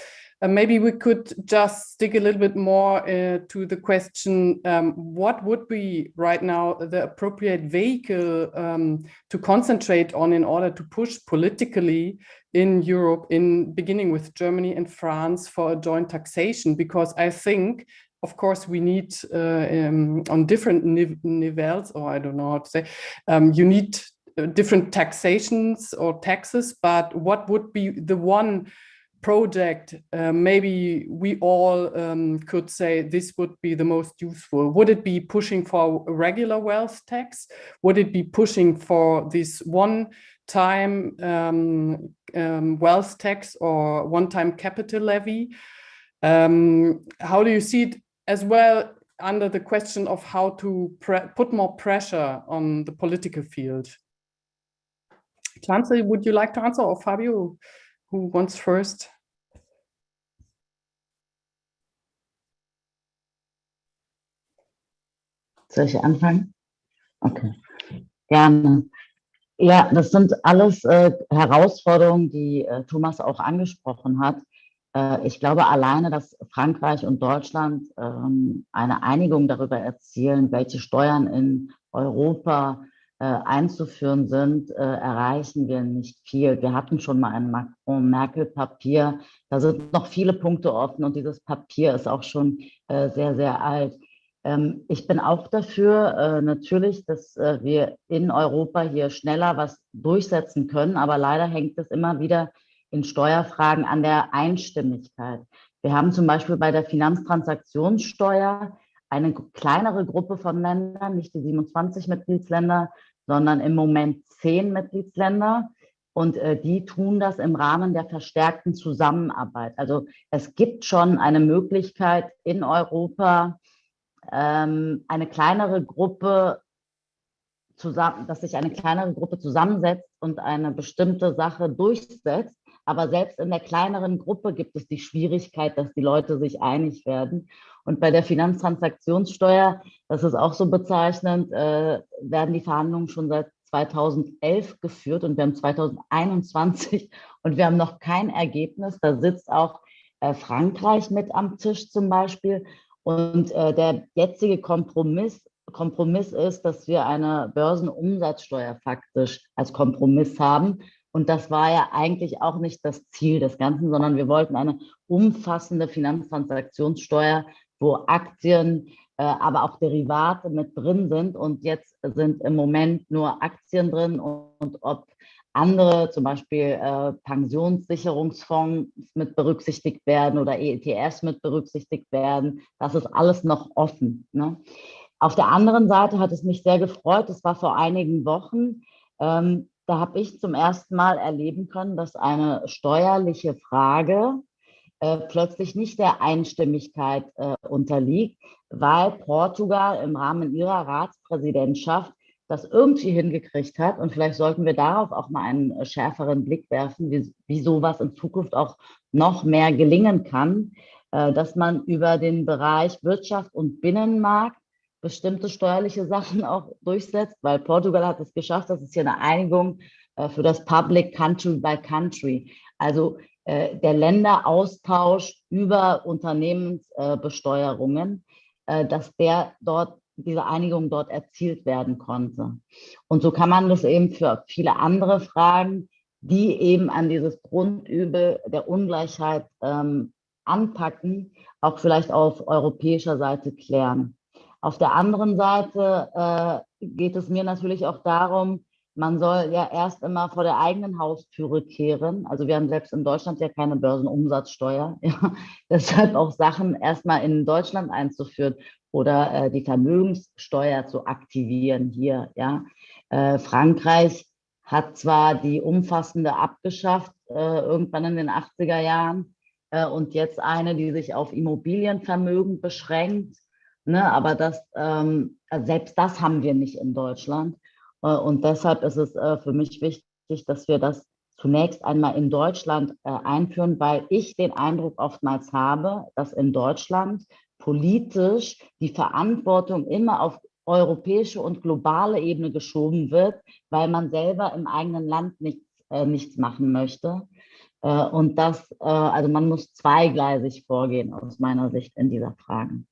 uh, maybe we could just stick a little bit more uh, to the question, um, what would be right now the appropriate vehicle um, to concentrate on in order to push politically in Europe, in beginning with Germany and France for a joint taxation, because I think, of course, we need uh, um, on different nivels, or I don't know how to say, um, you need uh, different taxations or taxes, but what would be the one project, uh, maybe we all um, could say this would be the most useful. Would it be pushing for a regular wealth tax? Would it be pushing for this one time um, um, wealth tax or one-time capital levy. Um, how do you see it as well under the question of how to put more pressure on the political field? Cansel, would you like to answer or Fabio, who wants first? Soll ich anfangen? Okay, gerne. Ja, das sind alles äh, Herausforderungen, die äh, Thomas auch angesprochen hat. Äh, ich glaube alleine, dass Frankreich und Deutschland ähm, eine Einigung darüber erzielen, welche Steuern in Europa äh, einzuführen sind, äh, erreichen wir nicht viel. Wir hatten schon mal ein Macron-Merkel-Papier. Da sind noch viele Punkte offen und dieses Papier ist auch schon äh, sehr, sehr alt. Ähm, ich bin auch dafür, äh, natürlich, dass äh, wir in Europa hier schneller was durchsetzen können, aber leider hängt es immer wieder in Steuerfragen an der Einstimmigkeit. Wir haben zum Beispiel bei der Finanztransaktionssteuer eine kleinere Gruppe von Ländern, nicht die 27 Mitgliedsländer, sondern im Moment zehn Mitgliedsländer. Und äh, die tun das im Rahmen der verstärkten Zusammenarbeit. Also es gibt schon eine Möglichkeit in Europa, ähm, eine kleinere Gruppe zusammen, dass sich eine kleinere Gruppe zusammensetzt und eine bestimmte Sache durchsetzt. Aber selbst in der kleineren Gruppe gibt es die Schwierigkeit, dass die Leute sich einig werden. Und bei der Finanztransaktionssteuer, das ist auch so bezeichnend, äh, werden die Verhandlungen schon seit 2011 geführt und wir haben 2021 und wir haben noch kein Ergebnis. Da sitzt auch äh, Frankreich mit am Tisch zum Beispiel. Und äh, der jetzige Kompromiss, Kompromiss ist, dass wir eine Börsenumsatzsteuer faktisch als Kompromiss haben. Und das war ja eigentlich auch nicht das Ziel des Ganzen, sondern wir wollten eine umfassende Finanztransaktionssteuer, wo Aktien, äh, aber auch Derivate mit drin sind. Und jetzt sind im Moment nur Aktien drin und, und ob andere, zum Beispiel äh, Pensionssicherungsfonds mit berücksichtigt werden oder ETFs mit berücksichtigt werden. Das ist alles noch offen. Ne? Auf der anderen Seite hat es mich sehr gefreut, es war vor einigen Wochen, ähm, da habe ich zum ersten Mal erleben können, dass eine steuerliche Frage äh, plötzlich nicht der Einstimmigkeit äh, unterliegt, weil Portugal im Rahmen ihrer Ratspräsidentschaft das irgendwie hingekriegt hat. Und vielleicht sollten wir darauf auch mal einen äh, schärferen Blick werfen, wie, wie sowas in Zukunft auch noch mehr gelingen kann, äh, dass man über den Bereich Wirtschaft und Binnenmarkt bestimmte steuerliche Sachen auch durchsetzt, weil Portugal hat es geschafft, das ist hier eine Einigung äh, für das Public Country by Country. Also der Länderaustausch über Unternehmensbesteuerungen, dass der dort diese Einigung dort erzielt werden konnte. Und so kann man das eben für viele andere Fragen, die eben an dieses Grundübel der Ungleichheit ähm, anpacken, auch vielleicht auf europäischer Seite klären. Auf der anderen Seite äh, geht es mir natürlich auch darum, man soll ja erst immer vor der eigenen Haustüre kehren. Also wir haben selbst in Deutschland ja keine Börsenumsatzsteuer. Ja. Deshalb auch Sachen erstmal in Deutschland einzuführen oder äh, die Vermögenssteuer zu aktivieren hier. Ja. Äh, Frankreich hat zwar die umfassende abgeschafft, äh, irgendwann in den 80er Jahren, äh, und jetzt eine, die sich auf Immobilienvermögen beschränkt. Ne, aber das, ähm, also selbst das haben wir nicht in Deutschland. Äh, und deshalb ist es äh, für mich wichtig, dass wir das zunächst einmal in Deutschland äh, einführen, weil ich den Eindruck oftmals habe, dass in Deutschland politisch die Verantwortung immer auf europäische und globale Ebene geschoben wird, weil man selber im eigenen Land nichts, äh, nichts machen möchte. Äh, und das, äh, also man muss zweigleisig vorgehen aus meiner Sicht in dieser Frage.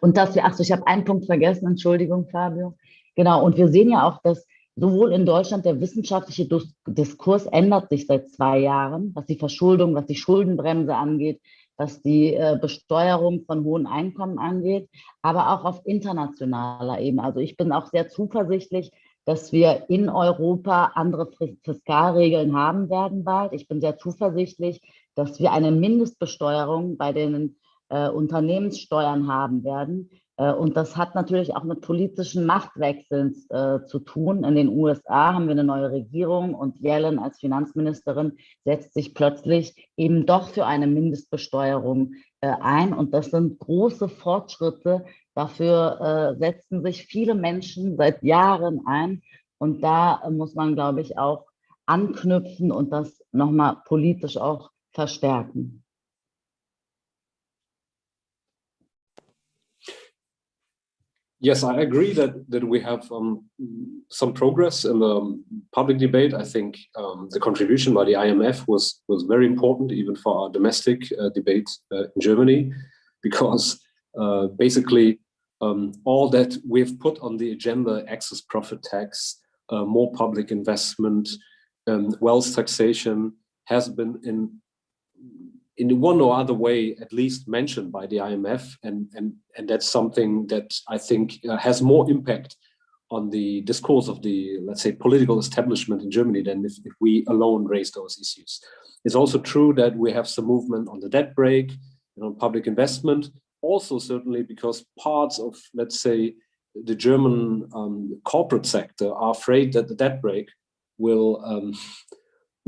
Und dass wir, ach so, ich habe einen Punkt vergessen, Entschuldigung, Fabio. Genau, und wir sehen ja auch, dass sowohl in Deutschland der wissenschaftliche Diskurs ändert sich seit zwei Jahren, was die Verschuldung, was die Schuldenbremse angeht, was die äh, Besteuerung von hohen Einkommen angeht, aber auch auf internationaler Ebene. Also ich bin auch sehr zuversichtlich, dass wir in Europa andere Fiskalregeln haben werden bald. Ich bin sehr zuversichtlich, dass wir eine Mindestbesteuerung bei den äh, Unternehmenssteuern haben werden. Äh, und das hat natürlich auch mit politischen Machtwechseln äh, zu tun. In den USA haben wir eine neue Regierung und Yellen als Finanzministerin setzt sich plötzlich eben doch für eine Mindestbesteuerung äh, ein. Und das sind große Fortschritte. Dafür äh, setzen sich viele Menschen seit Jahren ein. Und da muss man, glaube ich, auch anknüpfen und das nochmal politisch auch verstärken. Yes, I agree that that we have um, some progress in the public debate. I think um, the contribution by the IMF was was very important, even for our domestic uh, debate uh, in Germany, because uh, basically um, all that we've put on the agenda, excess profit tax, uh, more public investment, um, wealth taxation, has been in in one or other way at least mentioned by the IMF and and and that's something that I think uh, has more impact on the discourse of the let's say political establishment in Germany than if, if we alone raise those issues. It's also true that we have some movement on the debt brake and on public investment also certainly because parts of let's say the German um, corporate sector are afraid that the debt brake will um,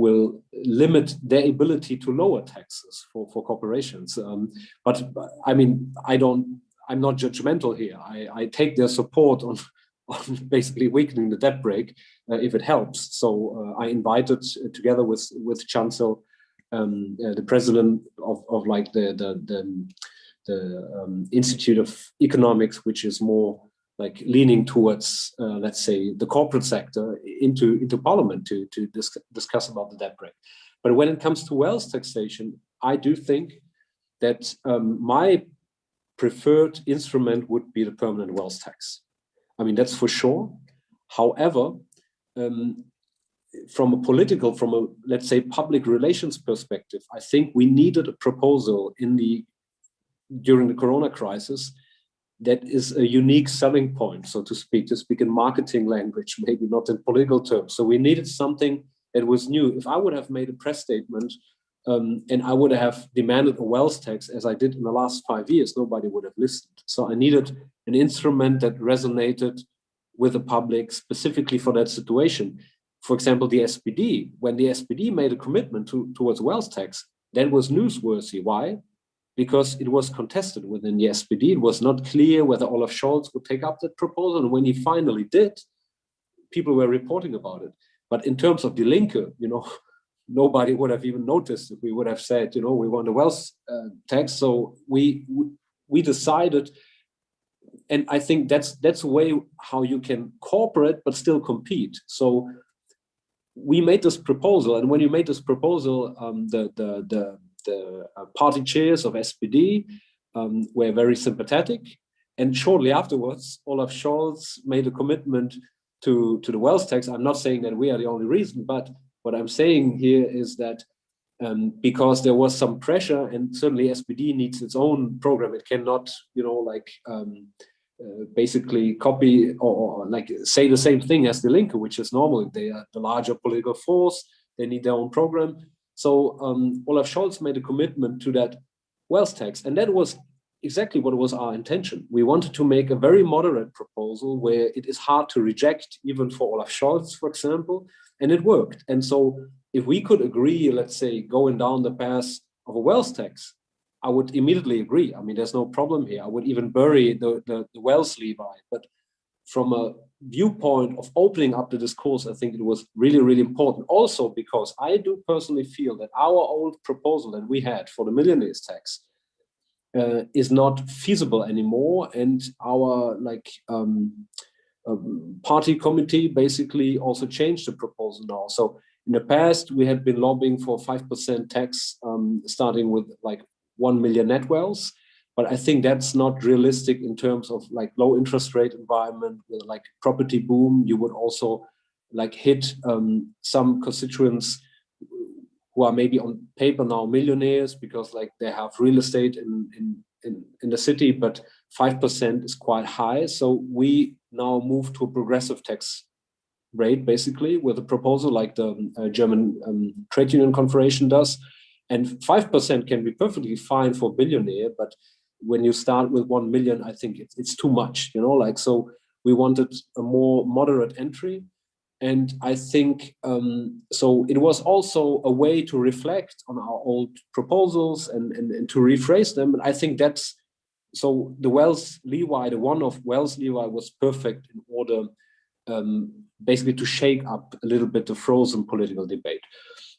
will limit their ability to lower taxes for, for corporations. Um, but I mean, I don't, I'm not judgmental here. I, I take their support on, on basically weakening the debt brake uh, if it helps. So uh, I invited uh, together with, with Cansel, um, uh, the president of, of like the, the, the, the um, Institute of Economics, which is more like leaning towards, uh, let's say, the corporate sector into, into parliament to, to dis discuss about the debt brake. But when it comes to wealth taxation, I do think that um, my preferred instrument would be the permanent wealth tax. I mean, that's for sure. However, um, from a political, from a, let's say, public relations perspective, I think we needed a proposal in the, during the Corona crisis that is a unique selling point, so to speak, to speak in marketing language, maybe not in political terms. So we needed something that was new. If I would have made a press statement um, and I would have demanded a wealth tax as I did in the last five years, nobody would have listened. So I needed an instrument that resonated with the public specifically for that situation. for example, the SPD, when the SPD made a commitment to, towards wealth tax, that was newsworthy. Why? Because it was contested within the SPD. It was not clear whether Olaf Scholz would take up that proposal. And when he finally did, people were reporting about it. But in terms of the Linke, you know, nobody would have even noticed if we would have said, you know, we want a wealth uh, tax. So we we decided, and I think that's that's a way how you can cooperate but still compete. So we made this proposal, and when you made this proposal, um, the the the, the uh, party chairs of SPD um, were very sympathetic, and shortly afterwards, Olaf Scholz made a commitment to to the wealth tax. I'm not saying that we are the only reason, but what I'm saying here is that um, because there was some pressure, and certainly SPD needs its own program. It cannot, you know, like um, uh, basically copy or, or, like say the same thing as the Linke, which is normally they are the larger political force. They need their own program. So um, Olaf Scholz made a commitment to that wealth tax, and that was exactly what was our intention. We wanted to make a very moderate proposal where it is hard to reject, even for Olaf Scholz, for example, and it worked. And so if we could agree, let's say, going down the path of a wealth tax, I would immediately agree. I mean, there's no problem here. I would even bury the, the, the wealth levy. But from a viewpoint of opening up the discourse, I think it was really, really important. Also, because I do personally feel that our old proposal that we had for the millionaires tax uh, is not feasible anymore. And our like um, um, party committee basically also changed the proposal now. So in the past, we had been lobbying for 5% tax, um, starting with like 1 million net wells. But I think that's not realistic in terms of like low interest rate environment with like property boom. You would also like hit um, some constituents who are maybe on paper now millionaires because like they have real estate in, in, in, in the city, but 5% is quite high. So we now move to a progressive tax rate, basically, with a proposal like the uh, German um, Trade Union Confederation does. And 5% can be perfectly fine for billionaire, but when you start with 1 million, I think it's, it's too much, you know, like, so we wanted a more moderate entry. And I think, um, so it was also a way to reflect on our old proposals and, and, and to rephrase them. And I think that's so the wealth levy, the one-off wealth levy was perfect in order um, basically to shake up a little bit the frozen political debate.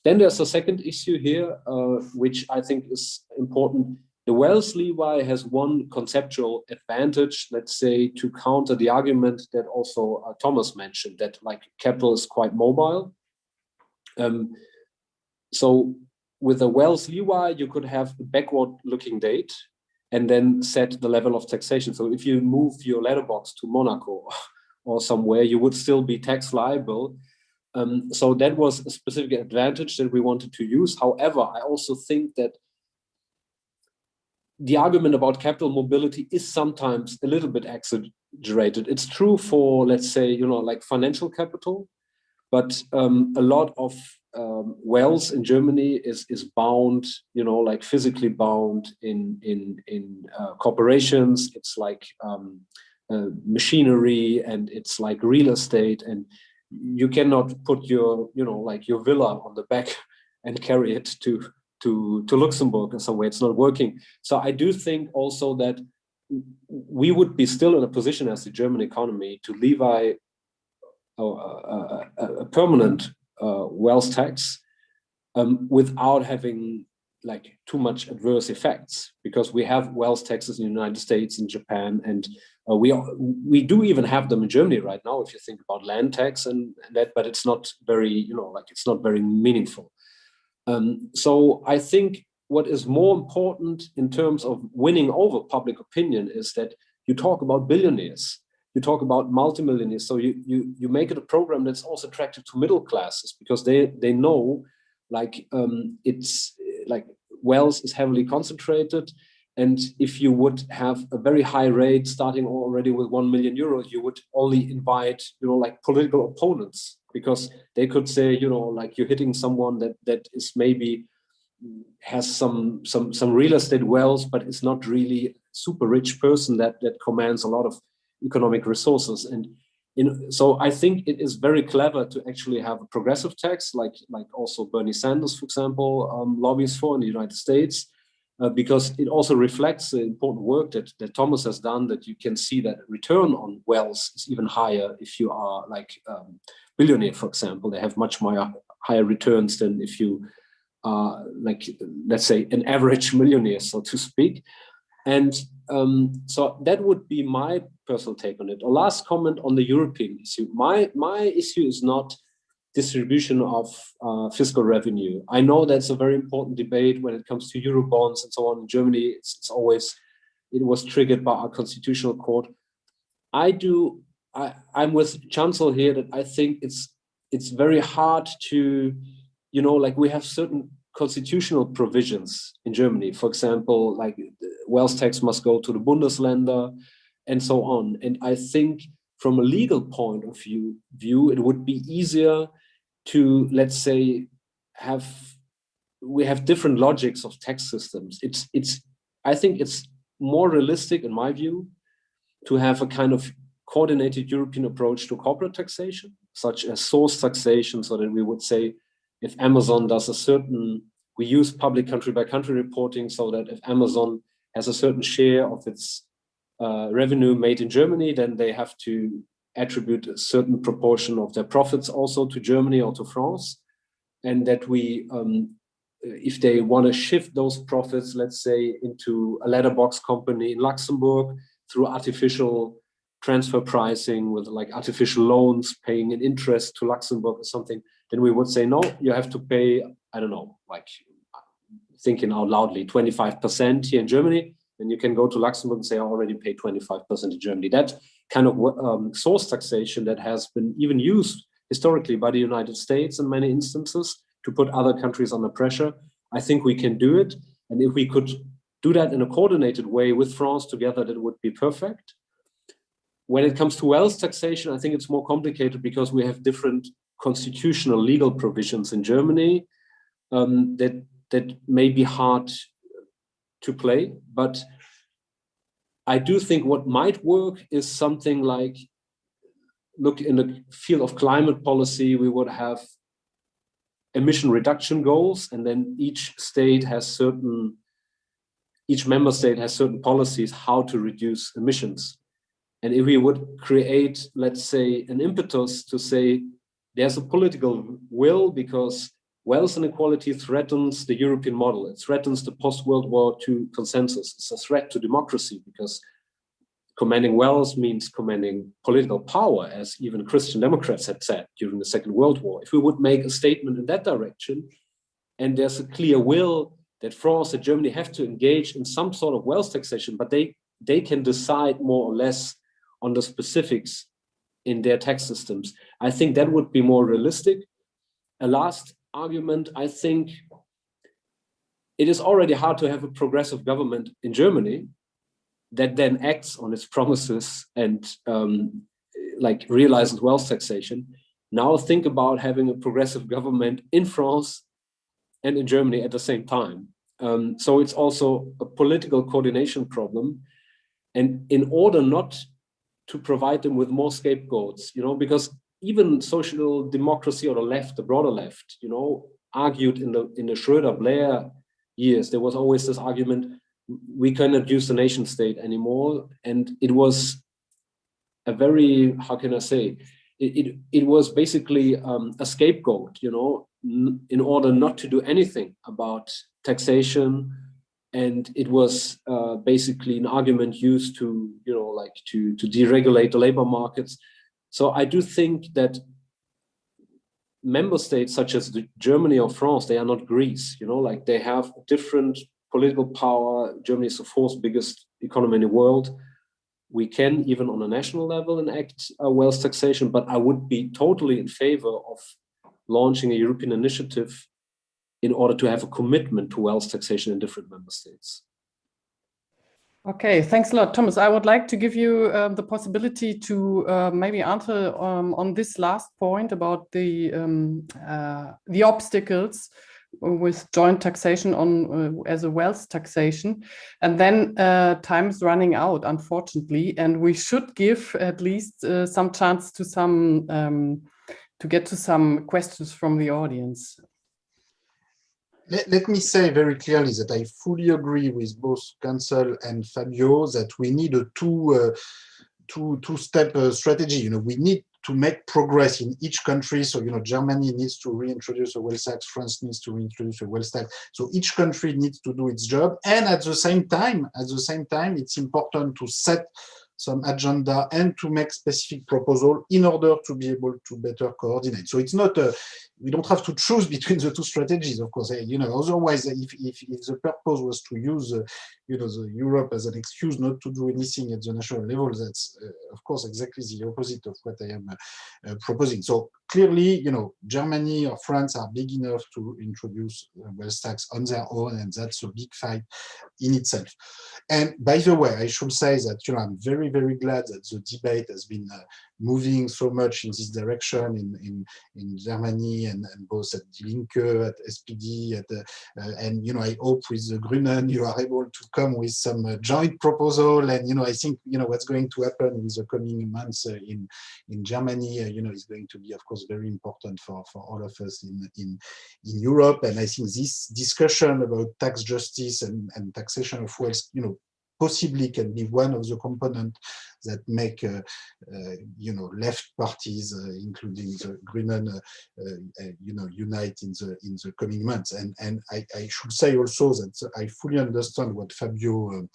Then there's a second issue here, uh, which I think is important. The wealth levy has one conceptual advantage, let's say, to counter the argument that also uh, Thomas mentioned, that like capital is quite mobile. Um, so with a wealth levy, you could have a backward looking date and then set the level of taxation. So if you move your letterbox to Monaco or somewhere, you would still be tax liable. Um, so that was a specific advantage that we wanted to use. However, I also think that the argument about capital mobility is sometimes a little bit exaggerated. It's true for, let's say, you know, like financial capital, but um, a lot of um, wells in Germany is is bound, you know, like physically bound in in in uh, corporations. It's like um, uh, machinery and it's like real estate, and you cannot put your you know like your villa on the back and carry it to to to Luxembourg in some way. It's not working. So I do think also that we would be still in a position as the German economy to levy a, a, a permanent uh, wealth tax um, without having like too much adverse effects because we have wealth taxes in the United States and Japan and uh, we are, we do even have them in Germany right now if you think about land tax and, and that but it's not very you know like it's not very meaningful um, so I think what is more important in terms of winning over public opinion is that you talk about billionaires you talk about multimillionaires. So you you you make it a program that's also attractive to middle classes because they they know like um, it's like wealth is heavily concentrated. And if you would have a very high rate starting already with 1 million euros, you would only invite, you know, like political opponents because they could say, you know, like you're hitting someone that that is maybe has some some some real estate wealth, but it's not really super rich person that that commands a lot of economic resources. And in, so I think it is very clever to actually have a progressive tax, like like also Bernie Sanders, for example, um, lobbies for in the United States, uh, because it also reflects the important work that, that Thomas has done, that you can see that return on wealth is even higher if you are like um, billionaire, for example, they have much more higher returns than if you are like, let's say an average millionaire, so to speak. And um, so that would be my personal take on it. A last comment on the European issue. My, my issue is not distribution of uh, fiscal revenue. I know that's a very important debate when it comes to Eurobonds and so on in Germany. It's, it's always, it was triggered by our constitutional court. I do, I, I'm with Cansel here that I think it's, it's very hard to, you know, like we have certain constitutional provisions in Germany. For example, like wealth tax must go to the Bundesländer and so on. And I think from a legal point of view, view it would be easier to, let's say, have we have different logics of tax systems. It's, it's, I think it's more realistic in my view to have a kind of coordinated European approach to corporate taxation, such as source taxation, so that we would say if Amazon does a certain, we use public country by country reporting so that if Amazon has a certain share of its uh, revenue made in Germany, then they have to attribute a certain proportion of their profits also to Germany or to France. And that we, um, if they want to shift those profits, let's say into a letterbox company in Luxembourg through artificial transfer pricing with like artificial loans paying an interest to Luxembourg or something, then we would say, no, you have to pay, I don't know, like thinking out loudly, 25% here in Germany, then you can go to Luxembourg and say, I already paid 25% in Germany. That kind of um, source taxation that has been even used historically by the United States in many instances to put other countries under pressure, I think we can do it. And if we could do that in a coordinated way with France together, that would be perfect. When it comes to wealth taxation, I think it's more complicated because we have different constitutional legal provisions in Germany um, that that may be hard to play, but I do think what might work is something like look in the field of climate policy, we would have emission reduction goals, and then each state has certain, each member state has certain policies how to reduce emissions. And if we would create, let's say, an impetus to say, there's a political will because wealth inequality threatens the European model. It threatens the post-World War II consensus. It's a threat to democracy because commanding wealth means commanding political power, as even Christian Democrats had said during the Second World War. If we would make a statement in that direction, and there's a clear will that France and Germany have to engage in some sort of wealth taxation, but they, they can decide more or less on the specifics in their tax systems. I think that would be more realistic. A last argument, I think it is already hard to have a progressive government in Germany that then acts on its promises and um, like realizes wealth taxation. Now think about having a progressive government in France and in Germany at the same time. Um, so it's also a political coordination problem. And in order not to provide them with more scapegoats, you know, because even social democracy or the left, the broader left, you know, argued in the in the Schroeder Blair years, there was always this argument, we cannot use the nation state anymore. And it was a very, how can I say, it, it, it was basically um, a scapegoat, you know, in order not to do anything about taxation. And it was uh, basically an argument used to, you know, like to, to deregulate the labor markets. So I do think that member states such as Germany or France, they are not Greece, you know, like they have different political power. Germany is the fourth biggest economy in the world. We can, even on a national level, enact a wealth taxation, but I would be totally in favor of launching a European initiative in order to have a commitment to wealth taxation in different member states. Okay, thanks a lot, Thomas. I would like to give you um, the possibility to uh, maybe answer um, on this last point about the um, uh, the obstacles with joint taxation on uh, as a wealth taxation. And then uh, time is running out, unfortunately, and we should give at least uh, some chance to some um, to get to some questions from the audience. Let, let, me say very clearly that I fully agree with both Cansel and Fabio that we need a two uh, two two step uh, strategy. You know, we need to make progress in each country. So, you know, Germany needs to reintroduce a wealth tax, France needs to reintroduce a wealth tax. So each country needs to do its job. And at the same time, at the same time, it's important to set some agenda and to make specific proposal in order to be able to better coordinate. So it's not a, we don't have to choose between the two strategies, of course. You know, otherwise, if, if, if the purpose was to use, uh, you know, the Europe as an excuse not to do anything at the national level, that's, uh, of course, exactly the opposite of what I am uh, uh proposing. So clearly, you know, Germany or France are big enough to introduce wealth tax on their own, and that's a big fight in itself. And by the way, I should say that, you know, I'm very, very glad that the debate has been uh, moving so much in this direction in, in, in Germany and, and both at Die Linke, at SPD, at, uh, and, you know, I hope with the Grünen you are able to come with some uh, joint proposal. And, you know, I think, you know, what's going to happen in the coming months uh, in, in Germany, uh, you know, is going to be, of course, very important for, for all of us in, in, in Europe. And I think this discussion about tax justice and, and taxation of wealth, you know, possibly can be one of the components that make, uh, uh, you know, left parties, uh, including the Grünen, you know, unite in the in the coming months. And and I, I should say also that I fully understand what Fabio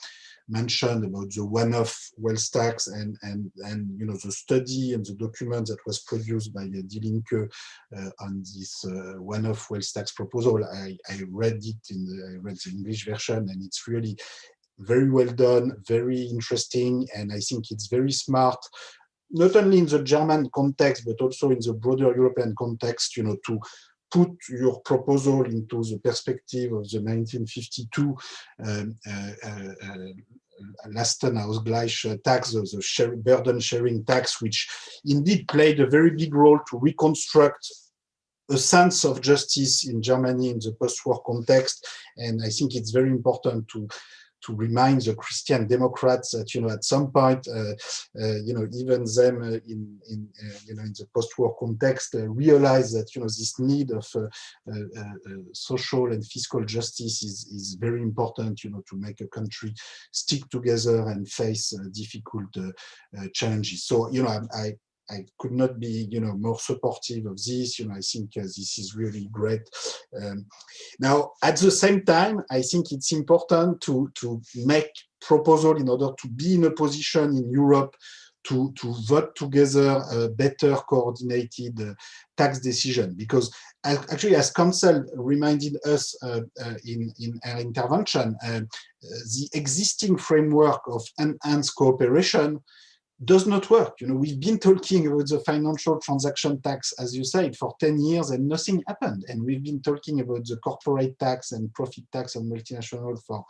mentioned about the one-off wealth tax and and and you know the study and the document that was produced by uh, Die Linke uh, on this uh, one-off wealth tax proposal. I, I read it in the I read the English version and it's really very well done, very interesting, and I think it's very smart, not only in the German context, but also in the broader European context, you know, to put your proposal into the perspective of the 1952 um, uh, uh, uh, Lastenausgleich tax, the, the share, burden sharing tax, which indeed played a very big role to reconstruct a sense of justice in Germany in the post-war context. And I think it's very important to to remind the Christian Democrats that you know at some point uh, uh, you know even them uh, in in uh, you know in the post-war context uh, realize that you know this need of uh, social and fiscal justice is is very important you know to make a country stick together and face difficult challenges. So you know I, I I could not be, you know, more supportive of this. You know, I think uh, this is really great. Um, now, at the same time, I think it's important to to make proposal in order to be in a position in Europe to to vote together a better coordinated uh, tax decision. Because actually, as Cansel reminded us uh, uh, in in our intervention, uh, the existing framework of enhanced cooperation does not work. You know, we've been talking about the financial transaction tax, as you said, for 10 years and nothing happened. And we've been talking about the corporate tax and profit tax on multinational for,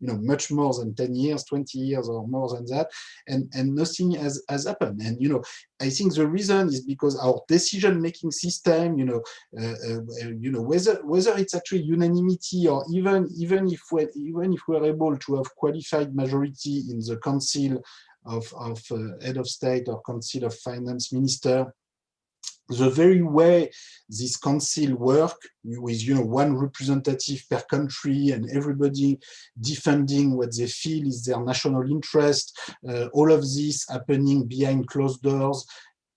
you know, much more than 10 years, 20 years or more than that. And, and nothing has, has happened. And, you know, I think the reason is because our decision-making system, you know, uh, uh, you know, whether whether it's actually unanimity or even even if we even if we're able to have qualified majority in the council of, of uh, head of state or council of finance minister, the very way this council work with you know one representative per country and everybody defending what they feel is their national interest uh, all of this happening behind closed doors.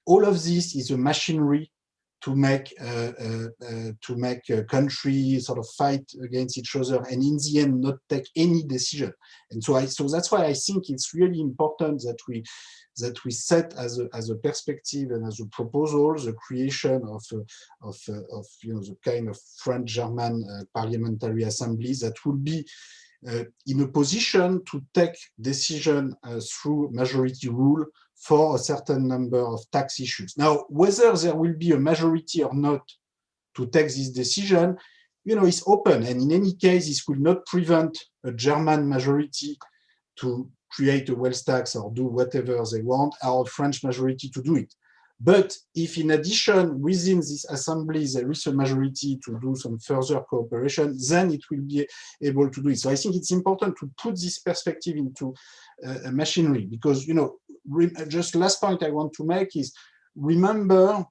All of this is a machinery to make uh, uh, uh, to make a country sort of fight against each other and in the end not take any decision. And so i so that's why i think it's really important that we that we set as a, as a perspective and as a proposal the creation of of, of you know the kind of French German uh, parliamentary assemblies that will be in a position to take decision through majority rule for a certain number of tax issues. Now, whether there will be a majority or not to take this decision, you know, is open. And in any case, this will not prevent a German majority to create a wealth tax or do whatever they want, or a French majority to do it. But if in addition, within this assembly, there is a majority to do some further cooperation, then it will be able to do it. So I think it's important to put this perspective into uh, machinery because, you know, just last point I want to make is remember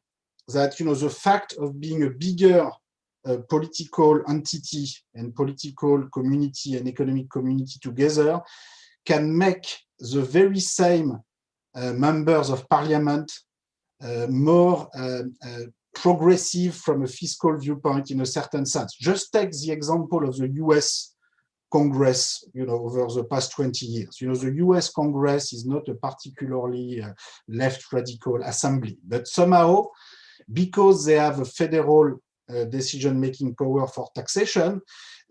that, you know, the fact of being a bigger uh, political entity and political community and economic community together can make the very same uh, members of parliament uh, more uh, uh, progressive from a fiscal viewpoint in a certain sense. Just take the example of the US Congress, you know, over the past 20 years. You know, the US Congress is not a particularly uh, left radical assembly, but somehow, because they have a federal uh, decision-making power for taxation,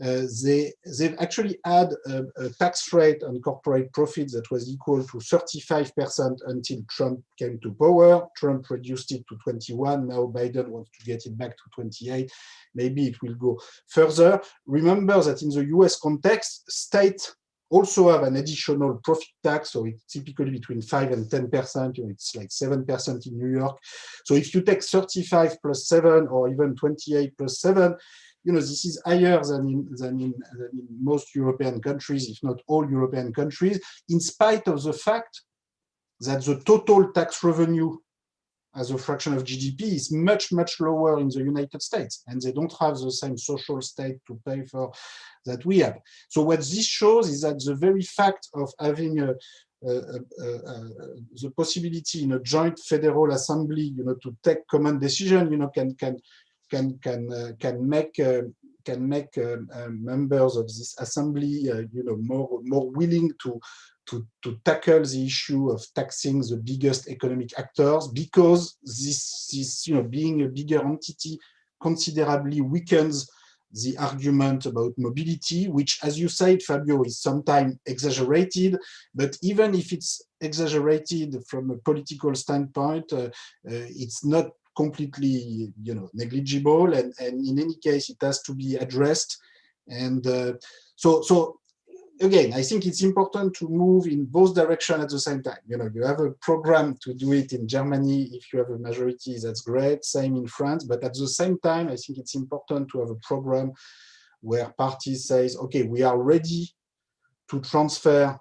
Uh, they, they've actually had a, a, tax rate on corporate profits that was equal to 35% until Trump came to power. Trump reduced it to 21. Now Biden wants to get it back to 28. Maybe it will go further. Remember that in the US context, state also have an additional profit tax, so it's typically between 5 and 10%, you know, it's like 7% in New York. So if you take 35 plus 7 or even 28 plus 7, you know, this is higher than in, than in, than in most European countries, if not all European countries, in spite of the fact that the total tax revenue as a fraction of GDP is much, much lower in the United States, and they don't have the same social state to pay for that we have. So what this shows is that the very fact of having a, the possibility in a joint federal assembly, you know, to take common decision, you know, can can can can uh, can make uh, can make uh, members of this assembly, you know, more more willing to to, to tackle the issue of taxing the biggest economic actors because this is, you know, being a bigger entity considerably weakens the argument about mobility, which, as you said, Fabio, is sometimes exaggerated, but even if it's exaggerated from a political standpoint, uh, uh, it's not completely, you know, negligible, and, and in any case, it has to be addressed. And uh, so, so again, I think it's important to move in both directions at the same time. You know, you have a program to do it in Germany. If you have a majority, that's great. Same in France. But at the same time, I think it's important to have a program where parties says, okay, we are ready to transfer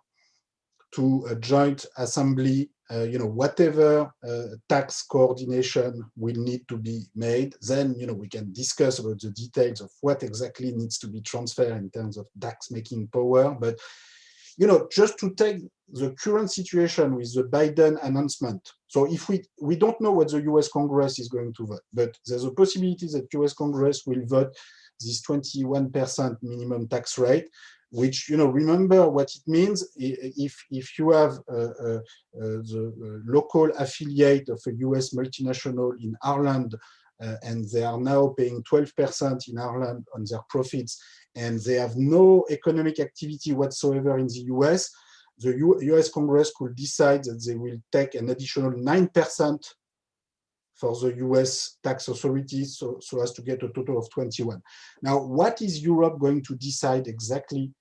to a joint assembly uh, you know, whatever uh, tax coordination will need to be made, then, you know, we can discuss about the details of what exactly needs to be transferred in terms of tax making power. But, you know, just to take the current situation with the Biden announcement. So if we, we don't know what the US Congress is going to vote, but there's a possibility that US Congress will vote this 21% minimum tax rate which you know remember what it means if if you have uh, uh, uh the local affiliate of a US multinational in Ireland uh, and they are now paying 12% in Ireland on their profits and they have no economic activity whatsoever in the US, the U US Congress could decide that they will take an additional 9% for the US tax authorities so, so as to get a total of 21. Now, what is Europe going to decide exactly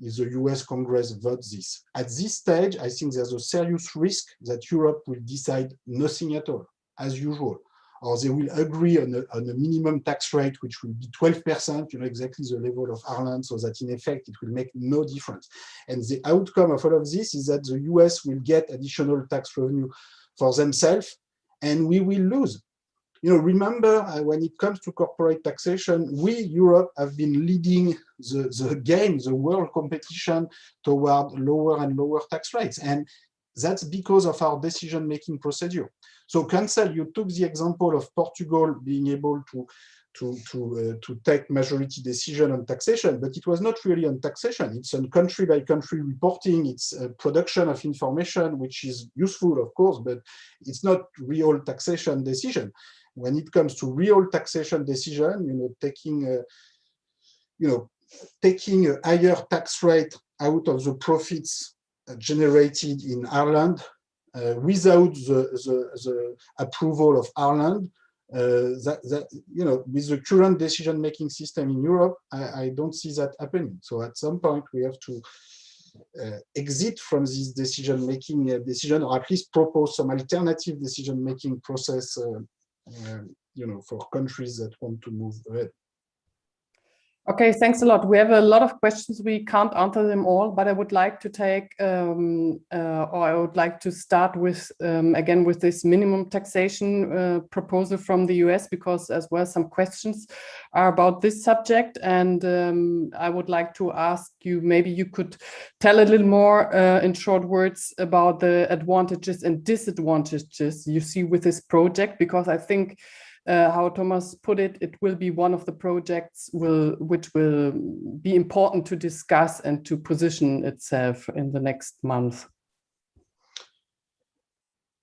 if the US Congress votes this. At this stage, I think there's a serious risk that Europe will decide nothing at all, as usual, or they will agree on a, on a minimum tax rate, which will be 12%, you know, exactly the level of Ireland, so that in effect, it will make no difference. And the outcome of all of this is that the US will get additional tax revenue for themselves, and we will lose you know, remember uh, when it comes to corporate taxation, we, Europe, have been leading the, the game, the world competition toward lower and lower tax rates. And that's because of our decision-making procedure. So Cansel, you took the example of Portugal being able to to to uh, to take majority decision on taxation, but it was not really on taxation. It's on country by country reporting. It's production of information, which is useful, of course, but it's not real taxation decision when it comes to real taxation decision, you know, taking, a, you know, taking a higher tax rate out of the profits generated in Ireland uh, without the, the, the, approval of Ireland, uh, that, that, you know, with the current decision-making system in Europe, I, I, don't see that happening. So at some point we have to uh, exit from this decision-making uh, decision, or at least propose some alternative decision-making process, uh, uh, Uh, you know, for countries that want to move ahead. Okay, thanks a lot. We have a lot of questions. We can't answer them all, but I would like to take, um, uh, or I would like to start with, um, again, with this minimum taxation uh, proposal from the US, because as well some questions are about this subject. And um, I would like to ask you, maybe you could tell a little more uh, in short words about the advantages and disadvantages you see with this project, because I think uh, how Thomas put it, it will be one of the projects will which will be important to discuss and to position itself in the next month.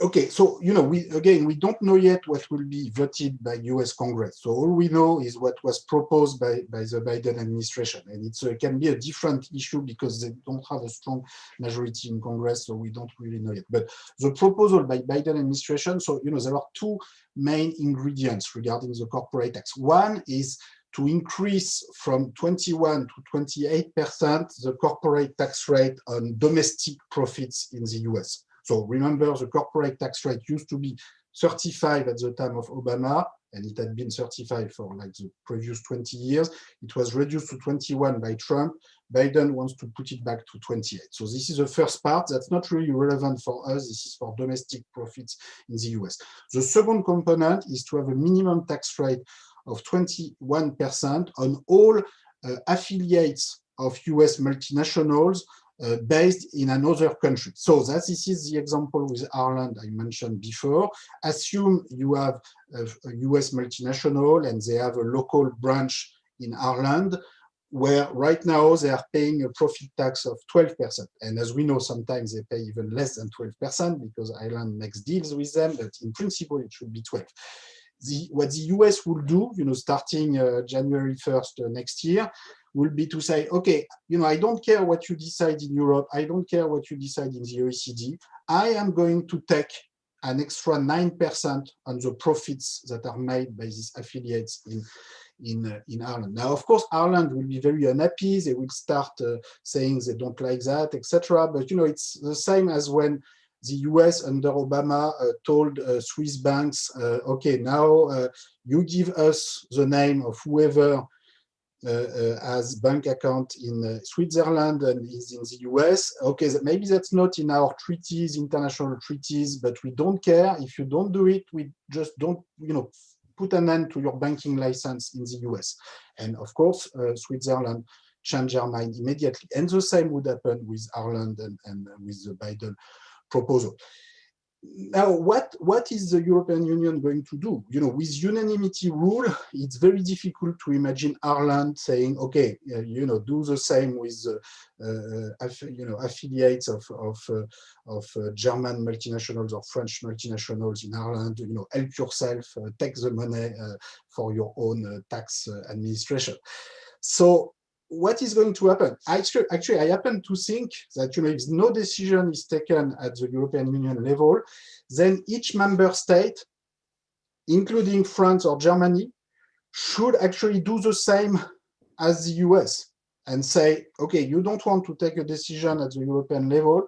Okay, so you know, we again we don't know yet what will be voted by U.S. Congress. So all we know is what was proposed by by the Biden administration, and it uh, can be a different issue because they don't have a strong majority in Congress, so we don't really know yet. But the proposal by Biden administration, so you know, there are two main ingredients regarding the corporate tax. One is to increase from 21 to 28 percent the corporate tax rate on domestic profits in the U.S. So remember, the corporate tax rate used to be 35 at the time of Obama, and it had been 35 for like the previous 20 years. It was reduced to 21 by Trump. Biden wants to put it back to 28. So this is the first part. That's not really relevant for us. This is for domestic profits in the US. The second component is to have a minimum tax rate of 21% on all uh, affiliates of US multinationals uh, based in another country. So that this is the example with Ireland I mentioned before. Assume you have a, a US multinational and they have a local branch in Ireland where right now they are paying a profit tax of 12%. And as we know, sometimes they pay even less than 12% because Ireland makes deals with them, but in principle, it should be 12. The, what the US will do, you know, starting uh, January 1st uh, next year, will be to say, okay, you know, I don't care what you decide in Europe, I don't care what you decide in the OECD, I am going to take an extra 9% on the profits that are made by these affiliates in, in, uh, in Ireland. Now, of course, Ireland will be very unhappy. They will start uh, saying they don't like that, etc. But, you know, it's the same as when the US under Obama uh, told uh, Swiss banks, uh, okay, now uh, you give us the name of whoever has uh, bank account in uh, Switzerland and is in the US. Okay, maybe that's not in our treaties, international treaties, but we don't care. If you don't do it, we just don't, you know, put an end to your banking license in the US. And of course, uh, Switzerland changed their mind immediately. And the same would happen with Ireland and, and with the Biden proposal now what what is the european union going to do? You know with unanimity rule it's very difficult to imagine ireland saying okay uh, you know do the same with uh, uh, you know affiliates of of uh, of uh, german multinationals or french multinationals in ireland you know help yourself uh, take the money for your own tax administration. So what is going to happen? Actually, actually, I happen to think that you know, if no decision is taken at the European Union level, then each member state, including France or Germany, should actually do the same as the US and say, okay, you don't want to take a decision at the European level.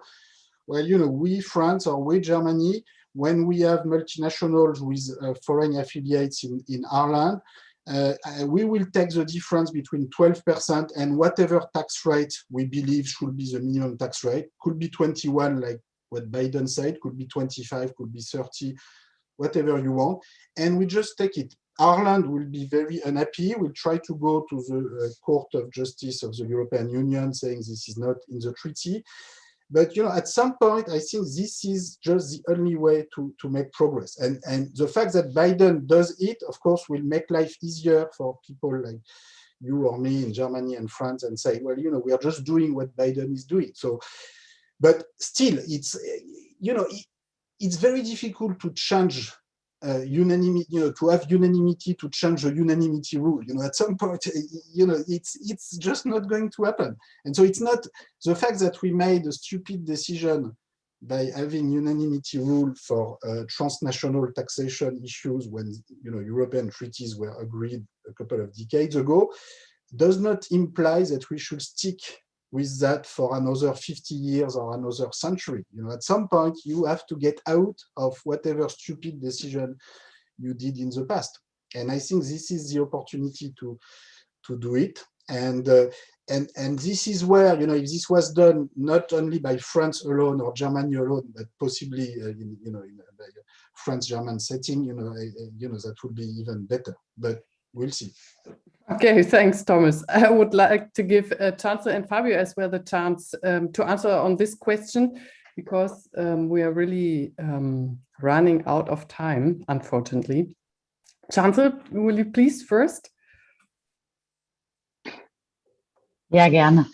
Well, you know, we, France or we, Germany, when we have multinationals with uh, foreign affiliates in, in Ireland, uh, we will take the difference between 12% and whatever tax rate we believe should be the minimum tax rate. Could be 21, like what Biden said, could be 25, could be 30, whatever you want. And we just take it. Ireland will be very unhappy, will try to go to the uh, Court of Justice of the European Union saying this is not in the treaty. But you know, at some point, I think this is just the only way to, to make progress. And, and the fact that Biden does it, of course, will make life easier for people like you or me in Germany and France and say, well, you know, we are just doing what Biden is doing. So, but still, it's, you know, it, it's very difficult to change uh, unanimity, you know, to have unanimity to change the unanimity rule. You know, at some point, you know, it's it's just not going to happen. And so it's not the fact that we made a stupid decision by having unanimity rule for uh, transnational taxation issues when you know European treaties were agreed a couple of decades ago does not imply that we should stick with that for another 50 years or another century. You know, at some point you have to get out of whatever stupid decision you did in the past. And I think this is the opportunity to to do it. And uh, and and this is where you know if this was done not only by France alone or Germany alone, but possibly uh, in, you know in a, a France-German setting, you know, uh, you know that would be even better. But we'll see. Okay, thanks, Thomas. I would like to give uh, Cansel and Fabio as well the chance um, to answer on this question because um, we are really um, running out of time, unfortunately. Cansel, will you please first? Ja, gerne.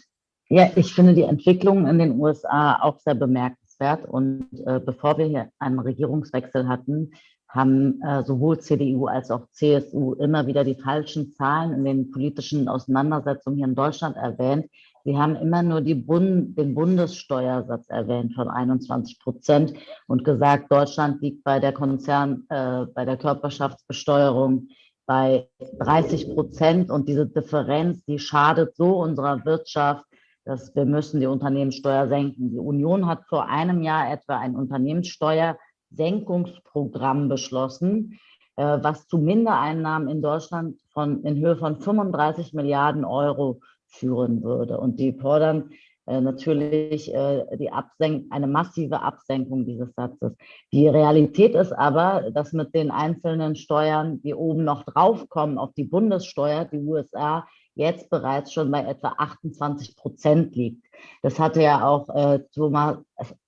Ja, ich finde die Entwicklung in den USA auch sehr bemerkenswert. Und äh, bevor wir hier einen Regierungswechsel hatten, haben äh, sowohl CDU als auch CSU immer wieder die falschen Zahlen in den politischen Auseinandersetzungen hier in Deutschland erwähnt. Sie haben immer nur die Bund, den Bundessteuersatz erwähnt von 21 Prozent und gesagt, Deutschland liegt bei der Konzern, äh, bei der Körperschaftsbesteuerung bei 30 Prozent und diese Differenz, die schadet so unserer Wirtschaft, dass wir müssen die Unternehmenssteuer senken. Die Union hat vor einem Jahr etwa ein Unternehmenssteuersenkungsprogramm beschlossen, äh, was zu Mindereinnahmen in Deutschland von, in Höhe von 35 Milliarden Euro führen würde. Und die fordern äh, natürlich äh, die Absenk eine massive Absenkung dieses Satzes. Die Realität ist aber, dass mit den einzelnen Steuern, die oben noch draufkommen auf die Bundessteuer, die USA jetzt bereits schon bei etwa 28 Prozent liegt. Das hatte ja auch äh, Thomas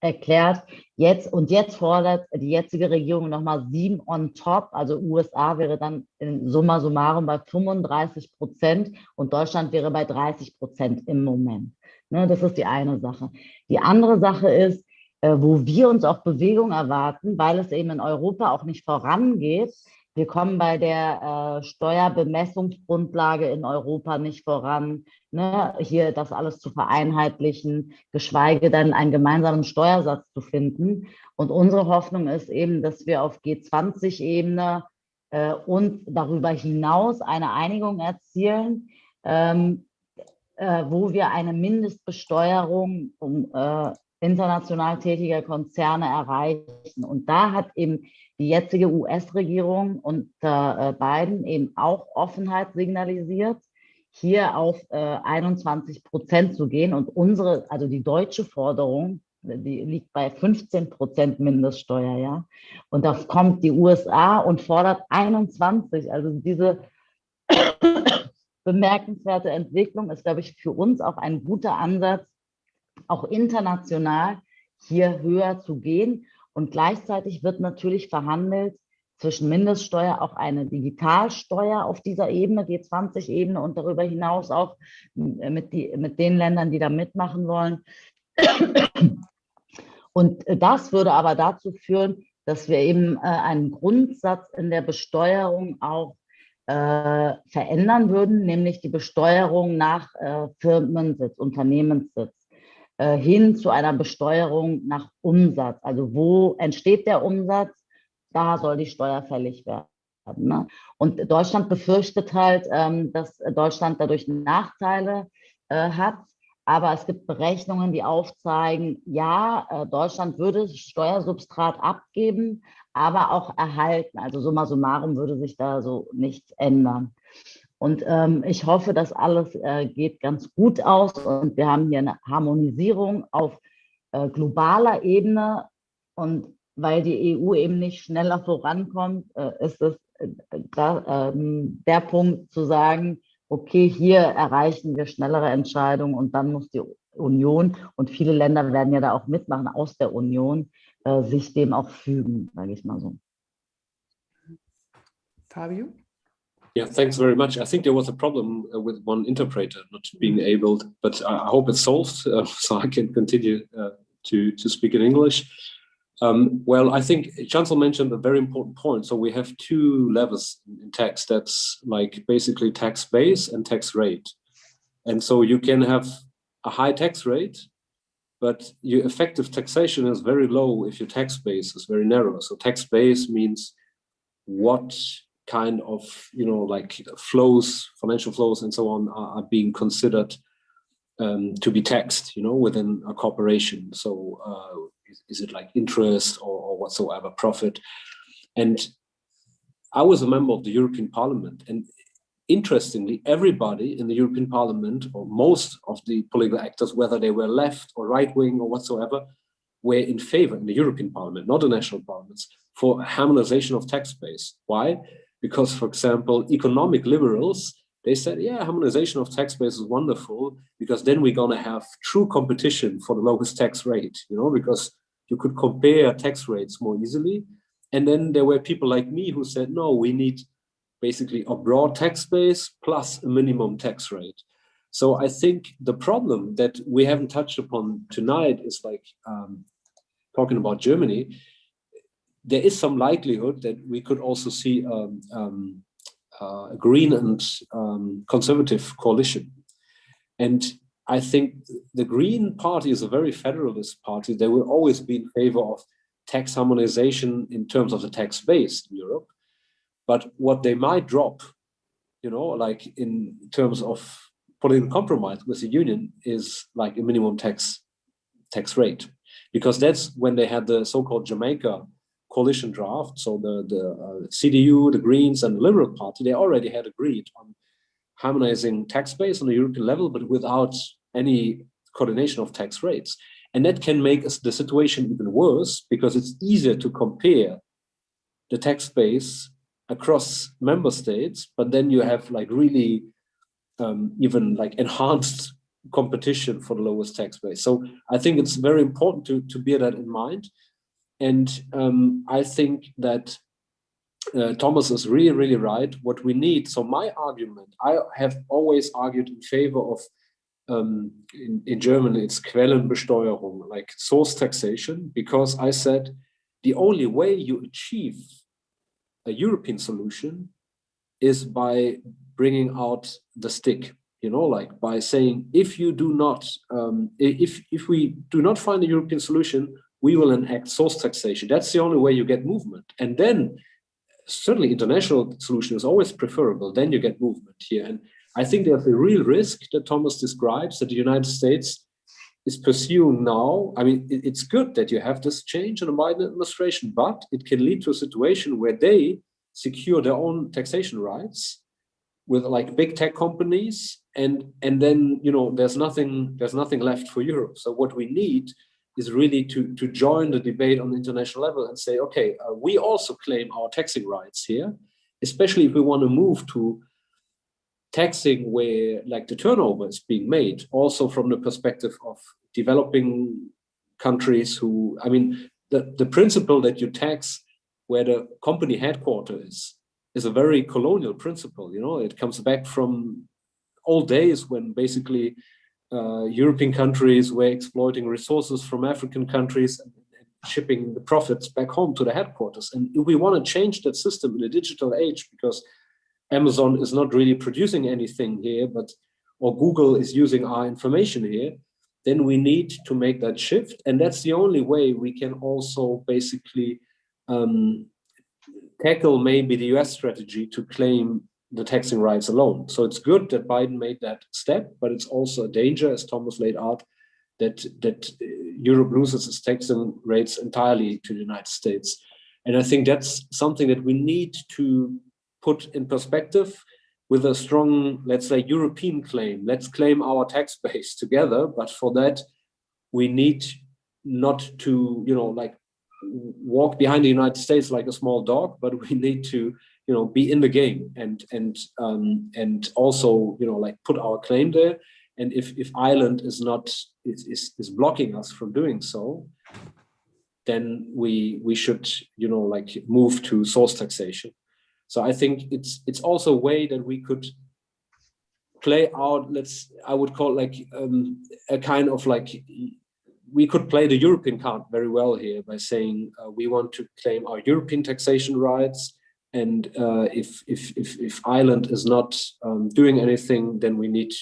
erklärt. Jetzt und jetzt fordert die jetzige Regierung nochmal sieben on top. Also USA wäre dann in summa summarum bei 35 Prozent und Deutschland wäre bei 30 Prozent im Moment. Ne, das ist die eine Sache. Die andere Sache ist, äh, wo wir uns auch Bewegung erwarten, weil es eben in Europa auch nicht vorangeht. Wir kommen bei der äh, Steuerbemessungsgrundlage in Europa nicht voran, ne, hier das alles zu vereinheitlichen, geschweige denn einen gemeinsamen Steuersatz zu finden. Und unsere Hoffnung ist eben, dass wir auf G20-Ebene äh, und darüber hinaus eine Einigung erzielen, ähm, äh, wo wir eine Mindestbesteuerung um, äh, international tätiger Konzerne erreichen. Und da hat eben die jetzige US-Regierung unter äh, Biden eben auch Offenheit signalisiert, hier auf äh, 21 Prozent zu gehen. Und unsere, also die deutsche Forderung, die liegt bei 15 Prozent Mindeststeuer, ja. Und da kommt die USA und fordert 21. Also diese bemerkenswerte Entwicklung ist, glaube ich, für uns auch ein guter Ansatz, auch international hier höher zu gehen. Und gleichzeitig wird natürlich verhandelt zwischen Mindeststeuer auch eine Digitalsteuer auf dieser Ebene, G20-Ebene und darüber hinaus auch mit, die, mit den Ländern, die da mitmachen wollen. Und das würde aber dazu führen, dass wir eben äh, einen Grundsatz in der Besteuerung auch äh, verändern würden, nämlich die Besteuerung nach äh, Firmensitz, Unternehmenssitz, äh, hin zu einer Besteuerung nach Umsatz. Also wo entsteht der Umsatz, da soll die Steuer fällig werden. Ne? Und Deutschland befürchtet halt, ähm, dass Deutschland dadurch Nachteile äh, hat. Aber es gibt Berechnungen, die aufzeigen, ja, äh, Deutschland würde Steuersubstrat abgeben, aber auch erhalten. Also summa summarum würde sich da so nichts ändern. Und ähm, ich hoffe, dass alles äh, geht ganz gut aus und wir haben hier eine Harmonisierung auf äh, globaler Ebene. Und weil die EU eben nicht schneller vorankommt, äh, ist es äh, da, ähm, der Punkt zu sagen, okay, hier erreichen wir schnellere Entscheidungen und dann muss die Union und viele Länder werden ja da auch mitmachen aus der Union, äh, sich dem auch fügen, sage ich mal so. Fabio? Yeah, thanks very much. I think there was a problem uh, with one interpreter not being able, but I hope it's solved, uh, so I can continue uh, to, to speak in English. Um, well, I think Cansel mentioned a very important point. So we have two levels in tax that's like basically tax base and tax rate. And so you can have a high tax rate but your effective taxation is very low if your tax base is very narrow. So tax base means what kind of, you know, like flows, financial flows and so on are, are being considered um, to be taxed, you know, within a corporation. So uh, is, is, it like interest or, or, whatsoever profit? And I was a member of the European Parliament, and interestingly, everybody in the European Parliament, or most of the political actors, whether they were left or right wing or whatsoever, were in favor in the European Parliament, not the national parliaments, for harmonization of tax base. Why? Because, for example, economic liberals, they said, yeah, harmonization of tax base is wonderful because then we're going to have true competition for the lowest tax rate, you know, because you could compare tax rates more easily. And then there were people like me who said, no, we need basically a broad tax base plus a minimum tax rate. So I think the problem that we haven't touched upon tonight is like um, talking about Germany, there is some likelihood that we could also see um, um, uh, a green and um, conservative coalition. And I think the Green Party is a very federalist party. They will always be in favor of tax harmonization in terms of the tax base in Europe. But what they might drop, you know, like in terms of political compromise with the union is like a minimum tax tax rate, because that's when they had the so-called Jamaica coalition draft. So the, the uh, CDU, the Greens and the Liberal Party, they already had agreed on harmonizing tax base on the European level, but without any coordination of tax rates. And that can make the situation even worse because it's easier to compare the tax base across member states, but then you have like really um, even like enhanced competition for the lowest tax base. So I think it's very important to, to bear that in mind. And um, I think that uh, Thomas is really, really right. What we need, so my argument, I have always argued in favor of, um, in, in German, it's Quellenbesteuerung, like source taxation, because I said the only way you achieve a European solution is by bringing out the stick, you know, like by saying, if you do not, um, if, if we do not find a European solution, we will enact source taxation. That's the only way you get movement. And then certainly international solution is always preferable. Then you get movement here. And I think there's a real risk that Thomas describes that the United States is pursuing now. I mean, it's good that you have this change in the Biden administration, but it can lead to a situation where they secure their own taxation rights with like big tech companies and and then you know there's nothing there's nothing left for Europe. So what we need is really to, to join the debate on the international level and say, okay, uh, we also claim our taxing rights here, especially if we want to move to taxing where like the turnover is being made, also from the perspective of developing countries who, I mean, the, the principle that you tax where the company headquarters is, is a very colonial principle, you know, it comes back from old days when basically uh, European countries were exploiting resources from African countries and, shipping the profits back home to the headquarters. And if we want to change that system in the digital age, because Amazon is not really producing anything here, but or Google is using our information here, then we need to make that shift. And that's the only way we can also basically um, tackle maybe the US strategy to claim the taxing rights alone. So it's good that Biden made that step, but it's also a danger, as Thomas laid out, that, that uh, Europe loses its taxing rates entirely to the United States. And I think that's something that we need to put in perspective with a strong, let's say, European claim. Let's claim our tax base together, but for that, we need not to, you know, like walk behind the United States like a small dog, but we need to you know be in the game and and um, and also you know like put our claim there. And if if Ireland is not is, is, is blocking us from doing so then we we should you know like move to source taxation. So I think it's it's also a way that we could play out let's I would call like um, a kind of like we could play the European card very well here by saying uh, we want to claim our European taxation rights and uh, if, if, if, if, Ireland is not um, doing anything, then we need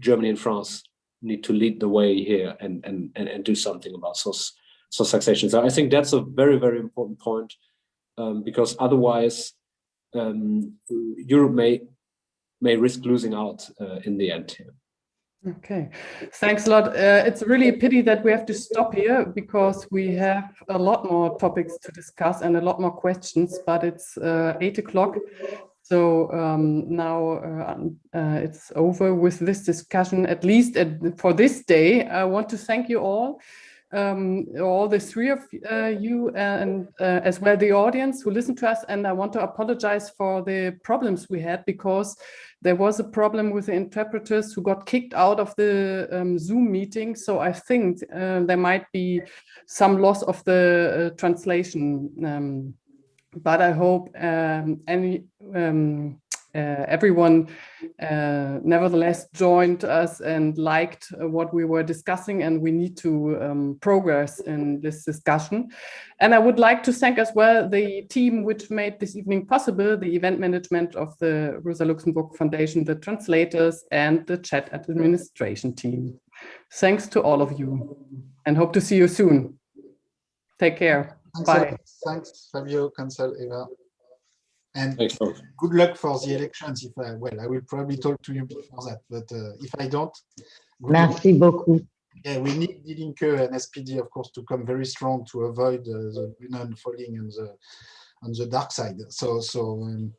Germany and France need to lead the way here and, and, and, and do something about source, source taxation. So I think that's a very, very important point um, because otherwise um, Europe may, may risk losing out uh, in the end here. Okay, thanks a lot. Uh, it's really a pity that we have to stop here because we have a lot more topics to discuss and a lot more questions, but it's uh, eight o'clock. So um, now uh, uh, it's over with this discussion, at least at, for this day. I want to thank you all, um, all the three of uh, you and uh, as well the audience who listened to us. And I want to apologize for the problems we had because there was a problem with the interpreters who got kicked out of the um, Zoom meeting. So I think uh, there might be some loss of the uh, translation. Um, but I hope um, any um, everyone uh, nevertheless joined us and liked uh, what we were discussing and we need to um, progress in this discussion. And I would like to thank as well the team which made this evening possible, the event management of the Rosa Luxemburg Foundation, the translators and the chat administration team. Thanks to all of you and hope to see you soon. Take care. Thanks, Bye. Thanks, Fabio, Cansel, Eva. And Thanks, good luck for the elections. If I, well, I will probably talk to you before that, but uh, if I don't, good luck. Merci beaucoup. Yeah, we need Die Linke and SPD, of course, to come very strong to avoid uh, the Grünen falling on the on the dark side. So, so um,